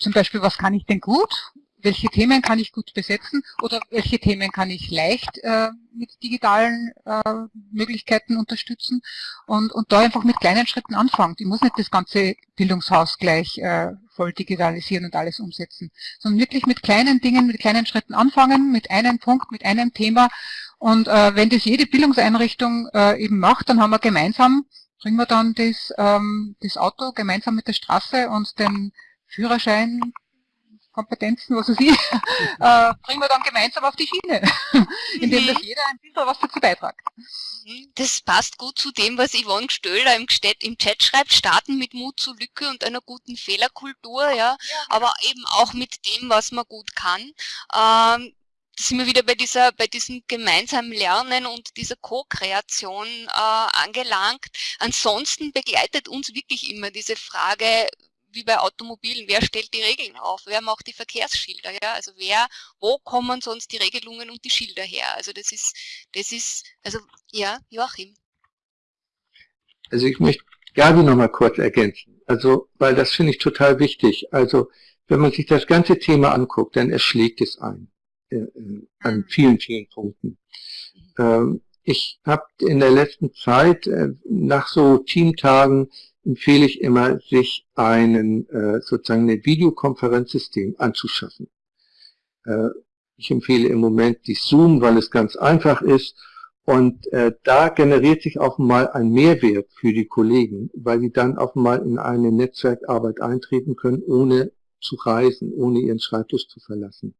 zum Beispiel, was kann ich denn gut welche Themen kann ich gut besetzen oder welche Themen kann ich leicht äh, mit digitalen äh, Möglichkeiten unterstützen und, und da einfach mit kleinen Schritten anfangen. Ich muss nicht das ganze Bildungshaus gleich äh, voll digitalisieren und alles umsetzen, sondern wirklich mit kleinen Dingen, mit kleinen Schritten anfangen, mit einem Punkt, mit einem Thema und äh, wenn das jede Bildungseinrichtung äh, eben macht, dann haben wir gemeinsam, bringen wir dann das, ähm, das Auto gemeinsam mit der Straße und den Führerschein Kompetenzen, was weiß ich, äh, bringen wir dann gemeinsam auf die Schiene, indem das mhm. jeder ein bisschen was dazu beitragt. Mhm. Das passt gut zu dem, was Yvonne Stöller im, im Chat schreibt, starten mit Mut zur Lücke und einer guten Fehlerkultur, ja, ja. aber eben auch mit dem, was man gut kann. Ähm, da sind wir wieder bei dieser, bei diesem gemeinsamen Lernen und dieser Co-Kreation äh, angelangt. Ansonsten begleitet uns wirklich immer diese Frage, wie bei Automobilen, wer stellt die Regeln auf, wer macht die Verkehrsschilder, ja, also wer, wo kommen sonst die Regelungen und die Schilder her, also das ist, das ist, also, ja, Joachim. Also ich möchte Gabi noch mal kurz ergänzen, also, weil das finde ich total wichtig, also, wenn man sich das ganze Thema anguckt, dann erschlägt es ein, äh, äh an mhm. vielen, vielen Punkten. Ähm, ich habe in der letzten Zeit äh, nach so Teamtagen empfehle ich immer, sich einen äh, sozusagen ein Videokonferenzsystem anzuschaffen. Äh, ich empfehle im Moment die Zoom, weil es ganz einfach ist und äh, da generiert sich auch mal ein Mehrwert für die Kollegen, weil sie dann auch mal in eine Netzwerkarbeit eintreten können, ohne zu reisen, ohne ihren Schreibtisch zu verlassen.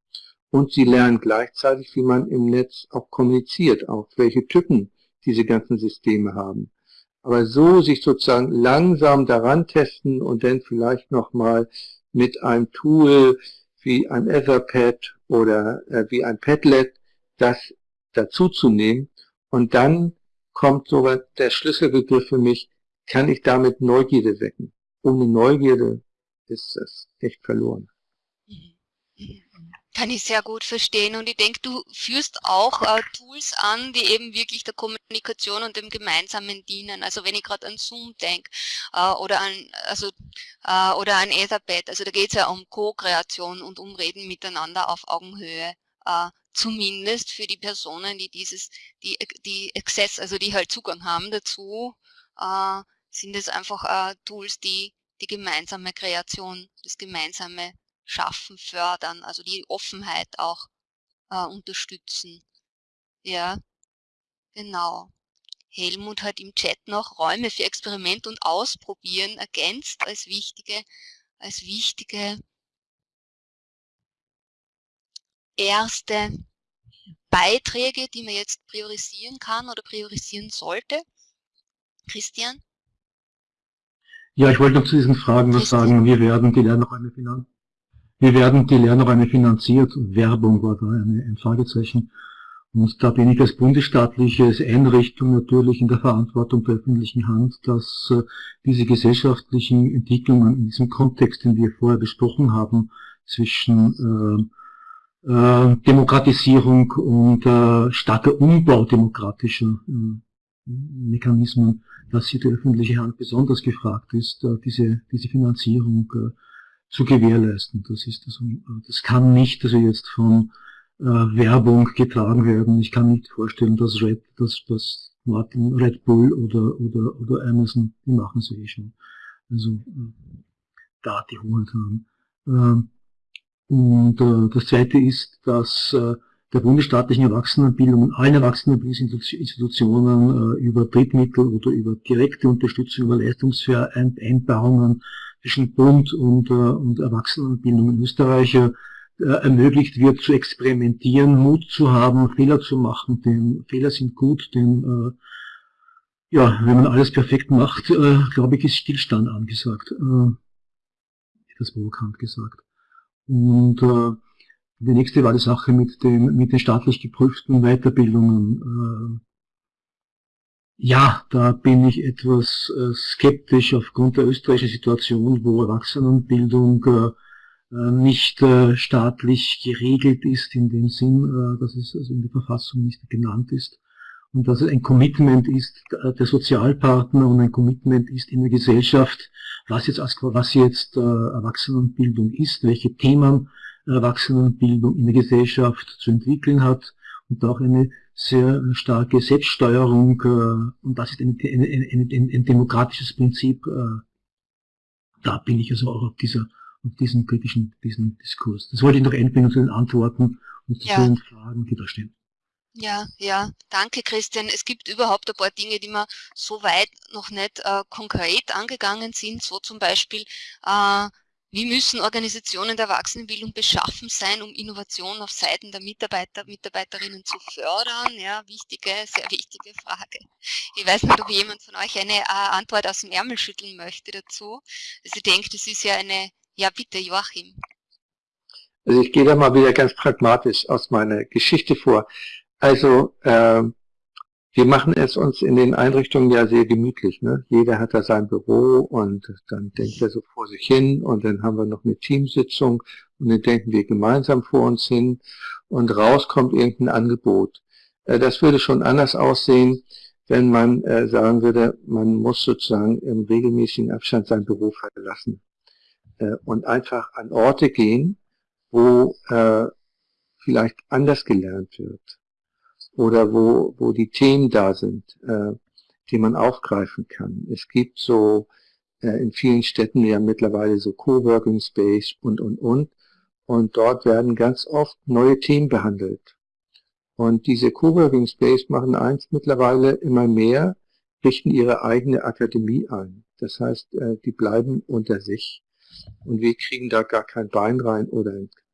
Und sie lernen gleichzeitig, wie man im Netz auch kommuniziert, auch welche Typen diese ganzen Systeme haben. Aber so sich sozusagen langsam daran testen und dann vielleicht nochmal mit einem Tool wie ein Etherpad oder äh, wie ein Padlet das dazu zu nehmen und dann kommt sogar der Schlüsselbegriff für mich, kann ich damit Neugierde wecken. Ohne Neugierde ist das echt verloren. Kann ich sehr gut verstehen und ich denke, du führst auch äh, Tools an, die eben wirklich der Kommunikation und dem Gemeinsamen dienen. Also wenn ich gerade an Zoom denke äh, oder an also äh, oder an Etherpad, also da geht es ja um Co-Kreation und um Reden miteinander auf Augenhöhe. Äh, zumindest für die Personen, die dieses, die, die Access, also die halt Zugang haben dazu, äh, sind es einfach äh, Tools, die die gemeinsame Kreation, das gemeinsame schaffen, fördern, also die Offenheit auch äh, unterstützen. Ja, genau. Helmut hat im Chat noch Räume für Experiment und Ausprobieren ergänzt als wichtige, als wichtige erste Beiträge, die man jetzt priorisieren kann oder priorisieren sollte? Christian? Ja, ich wollte noch zu diesen Fragen noch sagen, wir werden die Lernräume Wir werden die Lernräume finanziert. Werbung war da eine, ein Fragezeichen. Und da bin ich als bundesstaatliche Einrichtung natürlich in der Verantwortung der öffentlichen Hand, dass äh, diese gesellschaftlichen Entwicklungen in diesem Kontext, den wir vorher besprochen haben, zwischen äh, äh, Demokratisierung und äh, starker Umbau demokratischer äh, Mechanismen, dass hier die öffentliche Hand besonders gefragt ist, äh, diese, diese Finanzierung zu gewährleisten. Das ist also, das kann nicht also jetzt von äh, Werbung getragen werden. Ich kann nicht vorstellen, dass Red, dass, dass Martin Red Bull oder, oder, oder Amazon, die machen es eh schon. Also äh, da die Hoheit haben. Äh, und äh, das zweite ist, dass äh, der bundesstaatlichen Erwachsenenbildung und allen Erwachsenenbildungsinstitutionen äh, über Drittmittel oder über direkte Unterstützung, über Leistungsvereinbarungen zwischen Bund und, äh, und Erwachsenenbildung in Österreich äh, ermöglicht wird, zu experimentieren, Mut zu haben, Fehler zu machen, denn Fehler sind gut, denn äh, ja, wenn man alles perfekt macht, äh, glaube ich, ist Stillstand angesagt. Äh, das provokant gesagt. Und äh, die nächste war die Sache mit, dem, mit den staatlich geprüften Weiterbildungen. Ja, da bin ich etwas äh, skeptisch aufgrund der österreichischen Situation, wo Erwachsenenbildung äh, äh, nicht staatlich geregelt ist, in dem Sinn, dass es also in der Verfassung nicht genannt ist. Und dass es ein Commitment ist der Sozialpartner und ein Commitment ist in der Gesellschaft, was jetzt, was jetzt Erwachsenenbildung ist, welche Themen Erwachsenenbildung in der Gesellschaft zu entwickeln hat und auch eine sehr starke Selbststeuerung äh, und das ist ein, ein, ein, ein demokratisches Prinzip. Äh, da bin ich also auch auf dieser auf diesen kritischen diesen Diskurs. Das wollte ich noch einbringen zu den Antworten und zu ja. den Fragen, die da stehen. Ja, ja, danke Christian. Es gibt überhaupt ein paar Dinge, die wir so weit noch nicht äh, konkret angegangen sind, so zum Beispiel äh, wie müssen Organisationen der Erwachsenenbildung beschaffen sein, um Innovation auf Seiten der Mitarbeiter, Mitarbeiterinnen zu fördern? Ja, wichtige, sehr wichtige Frage. Ich weiß nicht, ob jemand von euch eine äh, Antwort aus dem Ärmel schütteln möchte dazu. Also ich denke, das ist ja eine, ja bitte Joachim. Also ich gehe da mal wieder ganz pragmatisch aus meiner Geschichte vor. Also äh, wir machen es uns in den Einrichtungen ja sehr gemütlich. Ne? Jeder hat da sein Büro und dann denkt er so vor sich hin und dann haben wir noch eine Teamsitzung und dann denken wir gemeinsam vor uns hin und raus kommt irgendein Angebot. Äh, das würde schon anders aussehen, wenn man äh, sagen würde, man muss sozusagen im regelmäßigen Abstand sein Büro verlassen äh, und einfach an Orte gehen, wo vielleicht anders gelernt wird oder wo, wo die Themen da sind, äh, die man aufgreifen kann. Es gibt so äh, in vielen Städten ja mittlerweile so Coworking Space und, und, und. Und dort werden ganz oft neue Themen behandelt. Und diese Coworking Space machen eins mittlerweile immer mehr, richten ihre eigene Akademie ein. Das heißt, äh, die bleiben unter sich. Und wir kriegen da gar kein Bein rein oder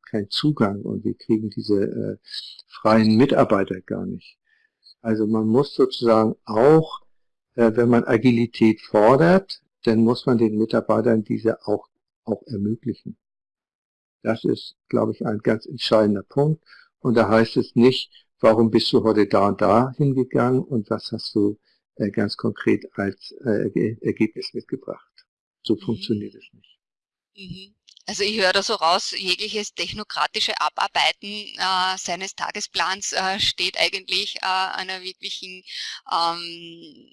keinen Zugang und wir kriegen diese äh, freien Mitarbeiter gar nicht. Also man muss sozusagen auch, äh, wenn man Agilität fordert, dann muss man den Mitarbeitern diese auch, auch ermöglichen. Das ist, glaube ich, ein ganz entscheidender Punkt. Und da heißt es nicht, warum bist du heute da und da hingegangen und was hast du äh, ganz konkret als äh, Ergebnis mitgebracht. So mhm. funktioniert es nicht. Mhm. Also ich höre da so raus, jegliches technokratische Abarbeiten äh, seines Tagesplans äh, steht eigentlich äh, einer wirklichen ähm,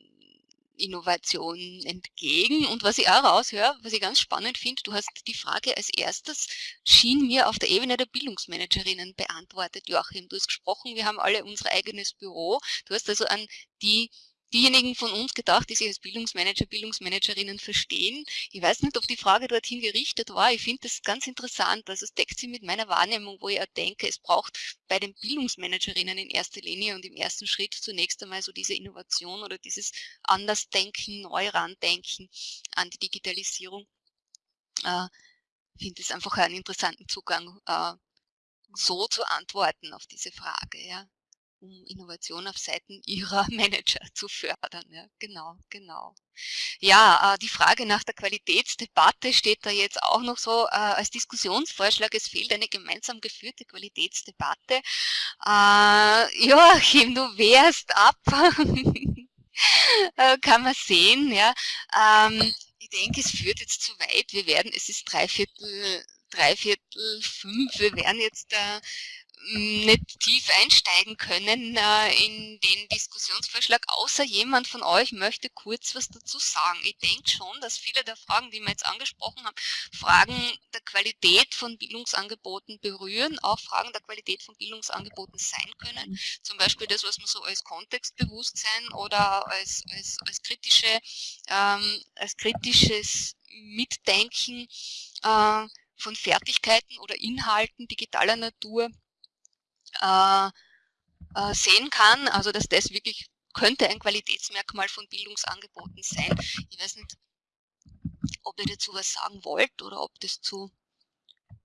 Innovation entgegen. Und was ich auch raushöre, was ich ganz spannend finde, du hast die Frage als erstes, schien mir auf der Ebene der Bildungsmanagerinnen beantwortet, Joachim. Du hast gesprochen, wir haben alle unser eigenes Büro. Du hast also an die diejenigen von uns gedacht, die sich als Bildungsmanager, Bildungsmanagerinnen verstehen. Ich weiß nicht, ob die Frage dorthin gerichtet war. Ich finde das ganz interessant. Also es deckt sich mit meiner Wahrnehmung, wo ich auch denke, es braucht bei den Bildungsmanagerinnen in erster Linie und im ersten Schritt zunächst einmal so diese Innovation oder dieses Andersdenken, Neurandenken an die Digitalisierung. Äh, finde es einfach einen interessanten Zugang, äh, so zu antworten auf diese Frage, ja um Innovation auf Seiten ihrer Manager zu fördern. Ja, genau, genau. Ja, äh, die Frage nach der Qualitätsdebatte steht da jetzt auch noch so äh, als Diskussionsvorschlag. Es fehlt eine gemeinsam geführte Qualitätsdebatte. Äh, Joachim, du wärst ab. Äh, kann man sehen. Ja. Ähm, ich denke, es führt jetzt zu weit. Wir werden, es ist dreiviertel, dreiviertel fünf, wir werden jetzt äh, nicht tief einsteigen können äh, in den Diskussionsvorschlag, außer jemand von euch möchte kurz was dazu sagen. Ich denke schon, dass viele der Fragen, die wir jetzt angesprochen haben, Fragen der Qualität von Bildungsangeboten berühren, auch Fragen der Qualität von Bildungsangeboten sein können. Zum Beispiel das, was man so als Kontextbewusstsein oder als, als, als, kritische, ähm, als kritisches Mitdenken äh, von Fertigkeiten oder Inhalten digitaler Natur äh, äh, sehen kann. Also dass das wirklich könnte ein Qualitätsmerkmal von Bildungsangeboten sein. Ich weiß nicht, ob ihr dazu was sagen wollt oder ob das zu,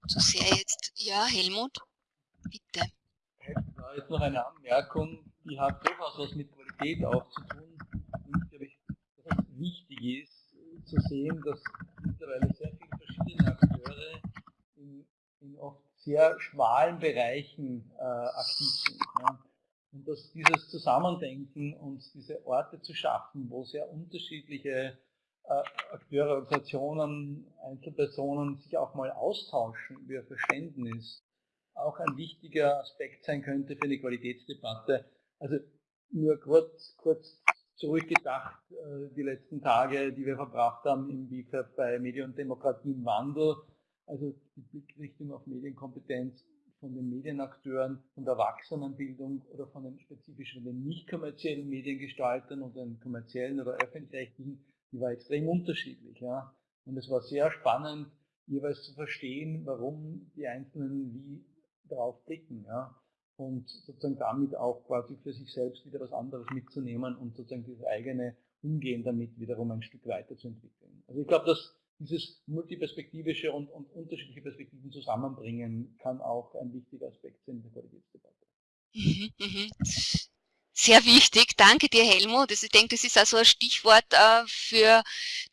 zu sehr jetzt... Ja, Helmut, bitte. Da ist noch eine Anmerkung, die hat durchaus was mit Qualität auch zu tun. Und glaube ich, dass es wichtig ist zu sehen, dass mittlerweile sehr viele verschiedene Akteure in, in oft sehr schmalen Bereichen äh, aktiv sind. Ja. Und dass dieses Zusammendenken und diese Orte zu schaffen, wo sehr unterschiedliche äh, Akteure, Organisationen, Einzelpersonen sich auch mal austauschen über Verständnis, auch ein wichtiger Aspekt sein könnte für eine Qualitätsdebatte. Also nur kurz, kurz zurückgedacht, äh, die letzten Tage, die wir verbracht haben im BIFAB bei Medien und Demokratie im Wandel, also die Blickrichtung auf Medienkompetenz von den Medienakteuren, von der Erwachsenenbildung oder von den spezifischen, den nicht kommerziellen Mediengestaltern und den kommerziellen oder öffentlich-rechtlichen, die war extrem unterschiedlich. Ja. Und es war sehr spannend, jeweils zu verstehen, warum die Einzelnen wie darauf blicken. Ja. Und sozusagen damit auch quasi für sich selbst wieder was anderes mitzunehmen und sozusagen dieses eigene Umgehen damit wiederum ein Stück weiterzuentwickeln. Also ich glaube, dass dieses multiperspektivische und, und unterschiedliche Perspektiven zusammenbringen kann auch ein wichtiger Aspekt sein in der Qualitätsdebatte. Sehr wichtig. Danke dir, Helmut. Also ich denke, das ist also ein Stichwort äh, für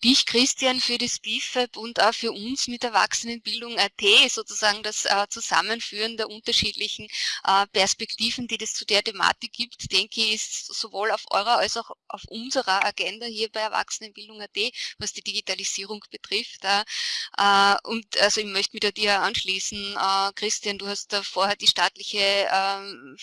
dich, Christian, für das BIFAB und auch für uns mit Erwachsenenbildung AT, sozusagen das äh, Zusammenführen der unterschiedlichen äh, Perspektiven, die es zu der Thematik gibt, denke ich, ist sowohl auf eurer als auch auf unserer Agenda hier bei Erwachsenenbildung AT, was die Digitalisierung betrifft. Und also ich möchte mich da dir anschließen. Christian, du hast da vorher die staatliche ähm,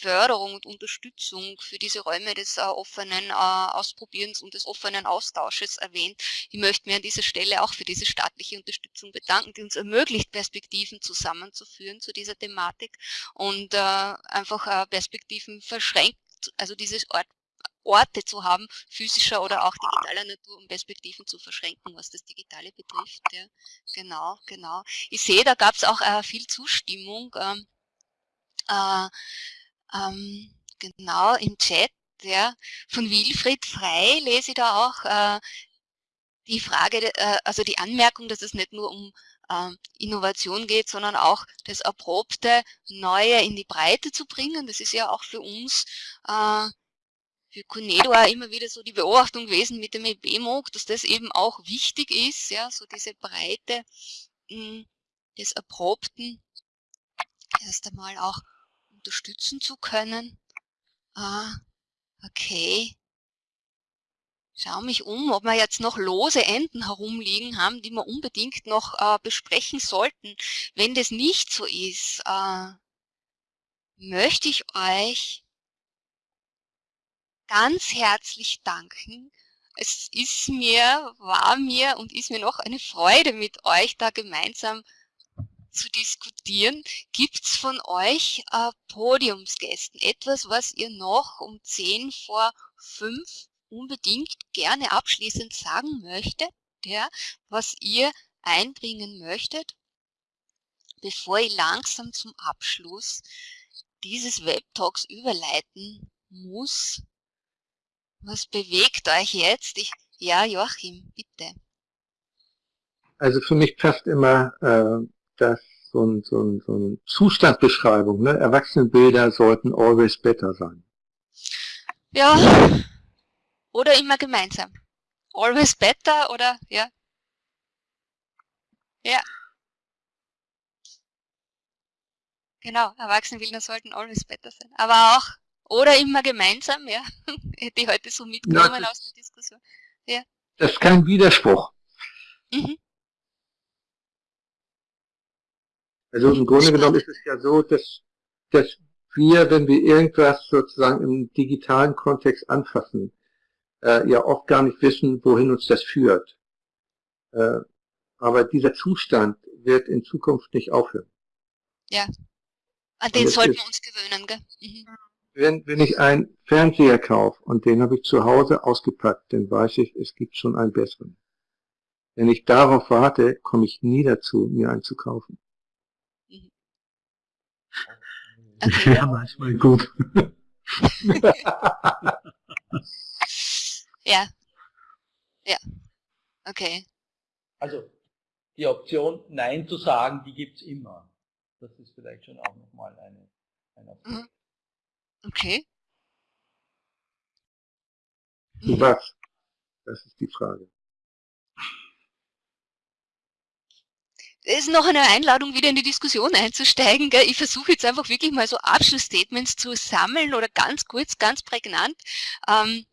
Förderung und Unterstützung für diese Räume des äh, offenen äh, Ausprobierens und des offenen Austausches erwähnt. Ich möchte mir an dieser Stelle auch für diese staatliche Unterstützung bedanken, die uns ermöglicht, Perspektiven zusammenzuführen zu dieser Thematik und äh, einfach äh, Perspektiven verschränkt, also dieses Ort Orte zu haben, physischer oder auch digitaler Natur, um Perspektiven zu verschränken, was das Digitale betrifft. Ja. Genau, genau. Ich sehe, da gab es auch äh, viel Zustimmung. Ähm, äh, ähm, genau im Chat, ja, von Wilfried Frei lese ich da auch äh, die Frage, äh, also die Anmerkung, dass es nicht nur um äh, Innovation geht, sondern auch das Erprobte Neue in die Breite zu bringen. Das ist ja auch für uns äh, für Conedo immer wieder so die Beobachtung gewesen mit dem EBMOG, dass das eben auch wichtig ist, ja, so diese Breite mh, hm, des Erprobten erst einmal auch unterstützen zu können. Ah, okay. Schau mich um, ob wir jetzt noch lose Enden herumliegen haben, die wir unbedingt noch äh, besprechen sollten. Wenn das nicht so ist, äh, möchte ich euch ganz herzlich danken. Es ist mir, war mir und ist mir noch eine Freude mit euch da gemeinsam zu diskutieren. Gibt es von euch äh, Podiumsgästen etwas, was ihr noch um 10 vor 5 unbedingt gerne abschließend sagen möchtet, ja, was ihr einbringen möchtet, bevor ich langsam zum Abschluss dieses Webtalks überleiten muss. Was bewegt euch jetzt? Ich, ja, Joachim, bitte. Also für mich passt immer äh, das so, ein, so, ein, so eine Zustandsbeschreibung. Ne? Erwachsenenbilder sollten always better sein. Ja, oder immer gemeinsam. Always better oder ja. Ja. Genau, Erwachsenenbilder sollten always better sein. Aber auch, oder immer gemeinsam, ja. Hätte ich heute so mitgenommen ja, aus der Diskussion. Ja. Das ist kein Widerspruch. Mhm. Also im Grunde genommen ist es ja so, dass, dass wir, wenn wir irgendwas sozusagen im digitalen Kontext anfassen, äh, ja oft gar nicht wissen, wohin uns das führt. Äh, aber dieser Zustand wird in Zukunft nicht aufhören. Ja, an den sollten wir uns gewöhnen. Gell? Mhm. Wenn, wenn ich einen Fernseher kaufe und den habe ich zu Hause ausgepackt, dann weiß ich, es gibt schon einen besseren. Wenn ich darauf warte, komme ich nie dazu, mir einen zu kaufen. Mhm. Okay. Ja, manchmal gut. ja. Ja. Okay. Also, die Option Nein zu sagen, die gibt es immer. Das ist vielleicht schon auch nochmal eine, eine Option. Mhm. Okay. Zu was? Das ist die Frage. Ist noch eine Einladung, wieder in die Diskussion einzusteigen. Gell? Ich versuche jetzt einfach wirklich mal so Abschlussstatements zu sammeln oder ganz kurz, ganz prägnant. Ähm,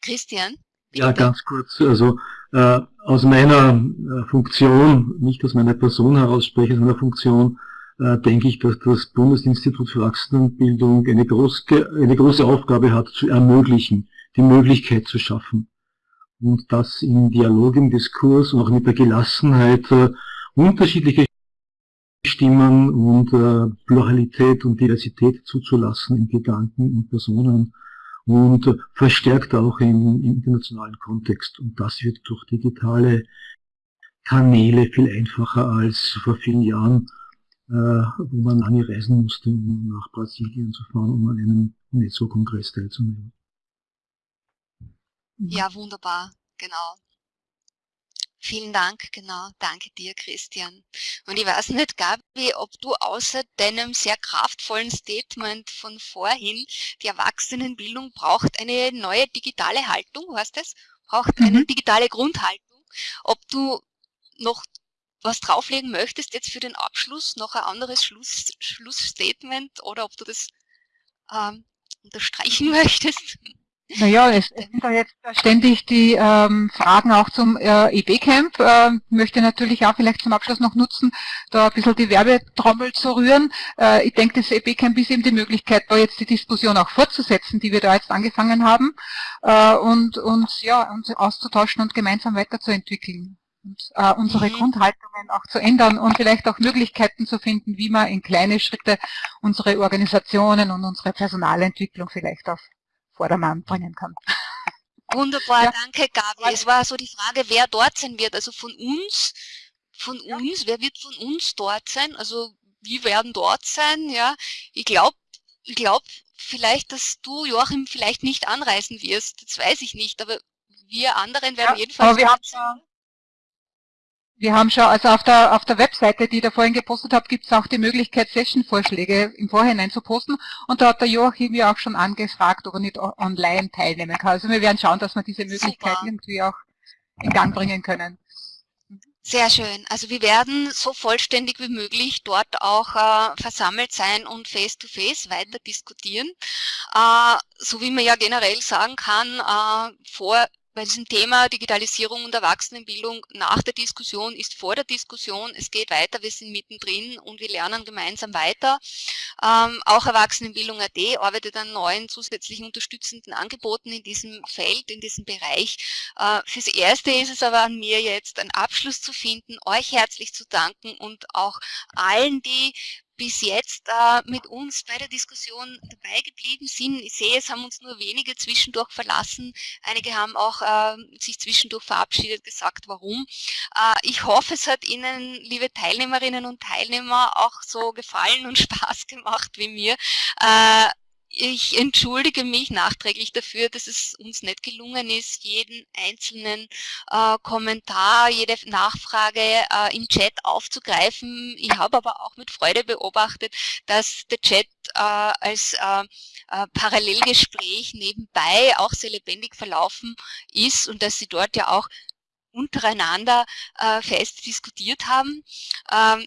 Christian? Bitte. Ja, ganz kurz. Also äh, aus meiner äh, Funktion, nicht aus meiner Person heraus spreche, aus meiner Funktion, äh, denke ich, dass das Bundesinstitut für Erwachsenenbildung eine, groß, eine große Aufgabe hat, zu ermöglichen, die Möglichkeit zu schaffen. Und das im Dialog, im Diskurs und auch mit der Gelassenheit äh, unterschiedliche Stimmen und äh, Pluralität und Diversität zuzulassen in Gedanken und Personen und verstärkt auch im, im internationalen Kontext. Und das wird durch digitale Kanäle viel einfacher als vor vielen Jahren, äh, wo man lange reisen musste, um nach Brasilien zu fahren, um an einem UNESCO-Kongress teilzunehmen. Ja, wunderbar, genau. Vielen Dank, genau. Danke dir, Christian. Und ich weiß nicht, Gabi, ob du außer deinem sehr kraftvollen Statement von vorhin, die Erwachsenenbildung braucht eine neue digitale Haltung, weißt du das? Braucht mhm. eine digitale Grundhaltung. Ob du noch was drauflegen möchtest jetzt für den Abschluss, noch ein anderes Schluss, Schlussstatement oder ob du das ähm, unterstreichen möchtest? Naja, es sind da jetzt ständig die ähm, Fragen auch zum äh, EB-Camp. Äh, möchte natürlich auch vielleicht zum Abschluss noch nutzen, da ein bisschen die Werbetrommel zu rühren. Äh, ich denke, das EB-Camp ist eben die Möglichkeit, da jetzt die Diskussion auch fortzusetzen, die wir da jetzt angefangen haben äh, und uns ja uns auszutauschen und gemeinsam weiterzuentwickeln und äh, unsere mhm. Grundhaltungen auch zu ändern und vielleicht auch Möglichkeiten zu finden, wie man in kleine Schritte unsere Organisationen und unsere Personalentwicklung vielleicht auf Vordermann bringen kann. Wunderbar, ja. danke Gabi. Es war so die Frage, wer dort sein wird. Also von uns, von ja. uns, wer wird von uns dort sein? Also wir werden dort sein, ja. Ich glaube, ich glaube vielleicht, dass du, Joachim, vielleicht nicht anreisen wirst. Das weiß ich nicht, aber wir anderen werden ja, jedenfalls dort sein. Wir haben schon, also auf der, auf der Webseite, die ich da vorhin gepostet habe, gibt es auch die Möglichkeit, Session-Vorschläge im Vorhinein zu posten. Und da hat der Joachim ja auch schon angefragt, ob er nicht online teilnehmen kann. Also wir werden schauen, dass wir diese Möglichkeit Super. irgendwie auch in Gang bringen können. Sehr schön. Also wir werden so vollständig wie möglich dort auch äh, versammelt sein und face-to-face -face weiter diskutieren. Äh, so wie man ja generell sagen kann, äh, vor bei diesem Thema Digitalisierung und Erwachsenenbildung nach der Diskussion ist vor der Diskussion, es geht weiter, wir sind mittendrin und wir lernen gemeinsam weiter. Ähm, auch Erwachsenenbildung.at arbeitet an neuen zusätzlichen unterstützenden Angeboten in diesem Feld, in diesem Bereich. Äh, fürs Erste ist es aber an mir jetzt, einen Abschluss zu finden, euch herzlich zu danken und auch allen, die bis jetzt äh, mit uns bei der Diskussion dabei geblieben sind. Ich sehe, es haben uns nur wenige zwischendurch verlassen. Einige haben auch äh, sich zwischendurch verabschiedet, gesagt, warum. Äh, ich hoffe, es hat Ihnen, liebe Teilnehmerinnen und Teilnehmer, auch so gefallen und Spaß gemacht wie mir. Ich entschuldige mich nachträglich dafür, dass es uns nicht gelungen ist, jeden einzelnen äh, Kommentar, jede Nachfrage äh, im Chat aufzugreifen. Ich habe aber auch mit Freude beobachtet, dass der Chat äh, als äh, äh, Parallelgespräch nebenbei auch sehr lebendig verlaufen ist und dass Sie dort ja auch untereinander äh, fest diskutiert haben. Ähm,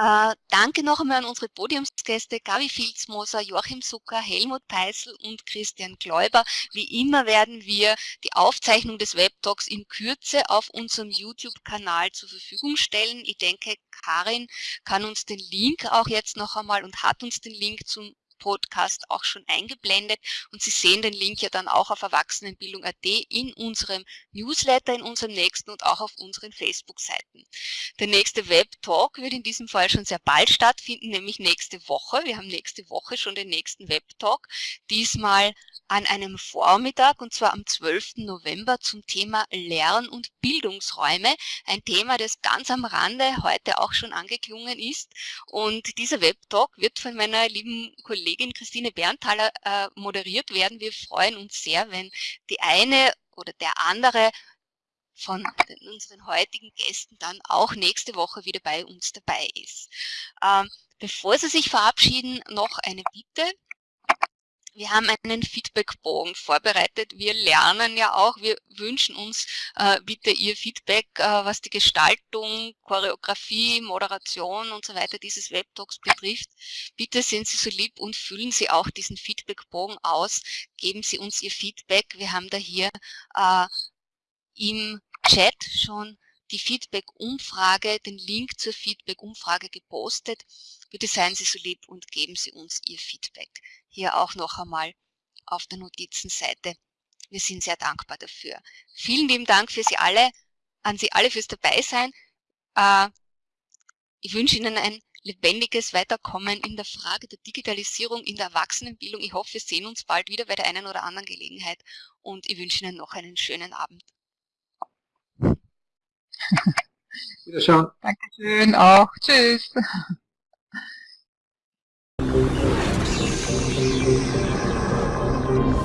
äh, danke noch einmal an unsere Podiumsgäste Gabi Filzmoser, Joachim Zucker, Helmut Peißel und Christian Gläuber. Wie immer werden wir die Aufzeichnung des Webtalks in Kürze auf unserem YouTube-Kanal zur Verfügung stellen. Ich denke, Karin kann uns den Link auch jetzt noch einmal und hat uns den Link zum Podcast auch schon eingeblendet und Sie sehen den Link ja dann auch auf Erwachsenenbildung.at in unserem Newsletter, in unserem nächsten und auch auf unseren Facebook-Seiten. Der nächste Web-Talk wird in diesem Fall schon sehr bald stattfinden, nämlich nächste Woche. Wir haben nächste Woche schon den nächsten Web-Talk, diesmal an einem Vormittag und zwar am 12. November zum Thema Lern- und Bildungsräume. Ein Thema, das ganz am Rande heute auch schon angeklungen ist. Und dieser Webtalk wird von meiner lieben Kollegin Christine Berntaler äh, moderiert werden. Wir freuen uns sehr, wenn die eine oder der andere von unseren heutigen Gästen dann auch nächste Woche wieder bei uns dabei ist. Ähm, bevor Sie sich verabschieden, noch eine Bitte. Wir haben einen Feedbackbogen vorbereitet. Wir lernen ja auch, wir wünschen uns äh, bitte Ihr Feedback, äh, was die Gestaltung, Choreografie, Moderation und so weiter dieses Webtalks betrifft. Bitte sind Sie so lieb und füllen Sie auch diesen Feedbackbogen aus. Geben Sie uns Ihr Feedback. Wir haben da hier äh, im Chat schon die Feedback-Umfrage, den Link zur Feedback-Umfrage gepostet. Bitte seien Sie so lieb und geben Sie uns Ihr Feedback. Hier auch noch einmal auf der Notizenseite. Wir sind sehr dankbar dafür. Vielen lieben Dank für Sie alle, an Sie alle fürs Dabeisein. Äh, ich wünsche Ihnen ein lebendiges Weiterkommen in der Frage der Digitalisierung in der Erwachsenenbildung. Ich hoffe, wir sehen uns bald wieder bei der einen oder anderen Gelegenheit und ich wünsche Ihnen noch einen schönen Abend. Wiederschauen. Dankeschön auch. Tschüss.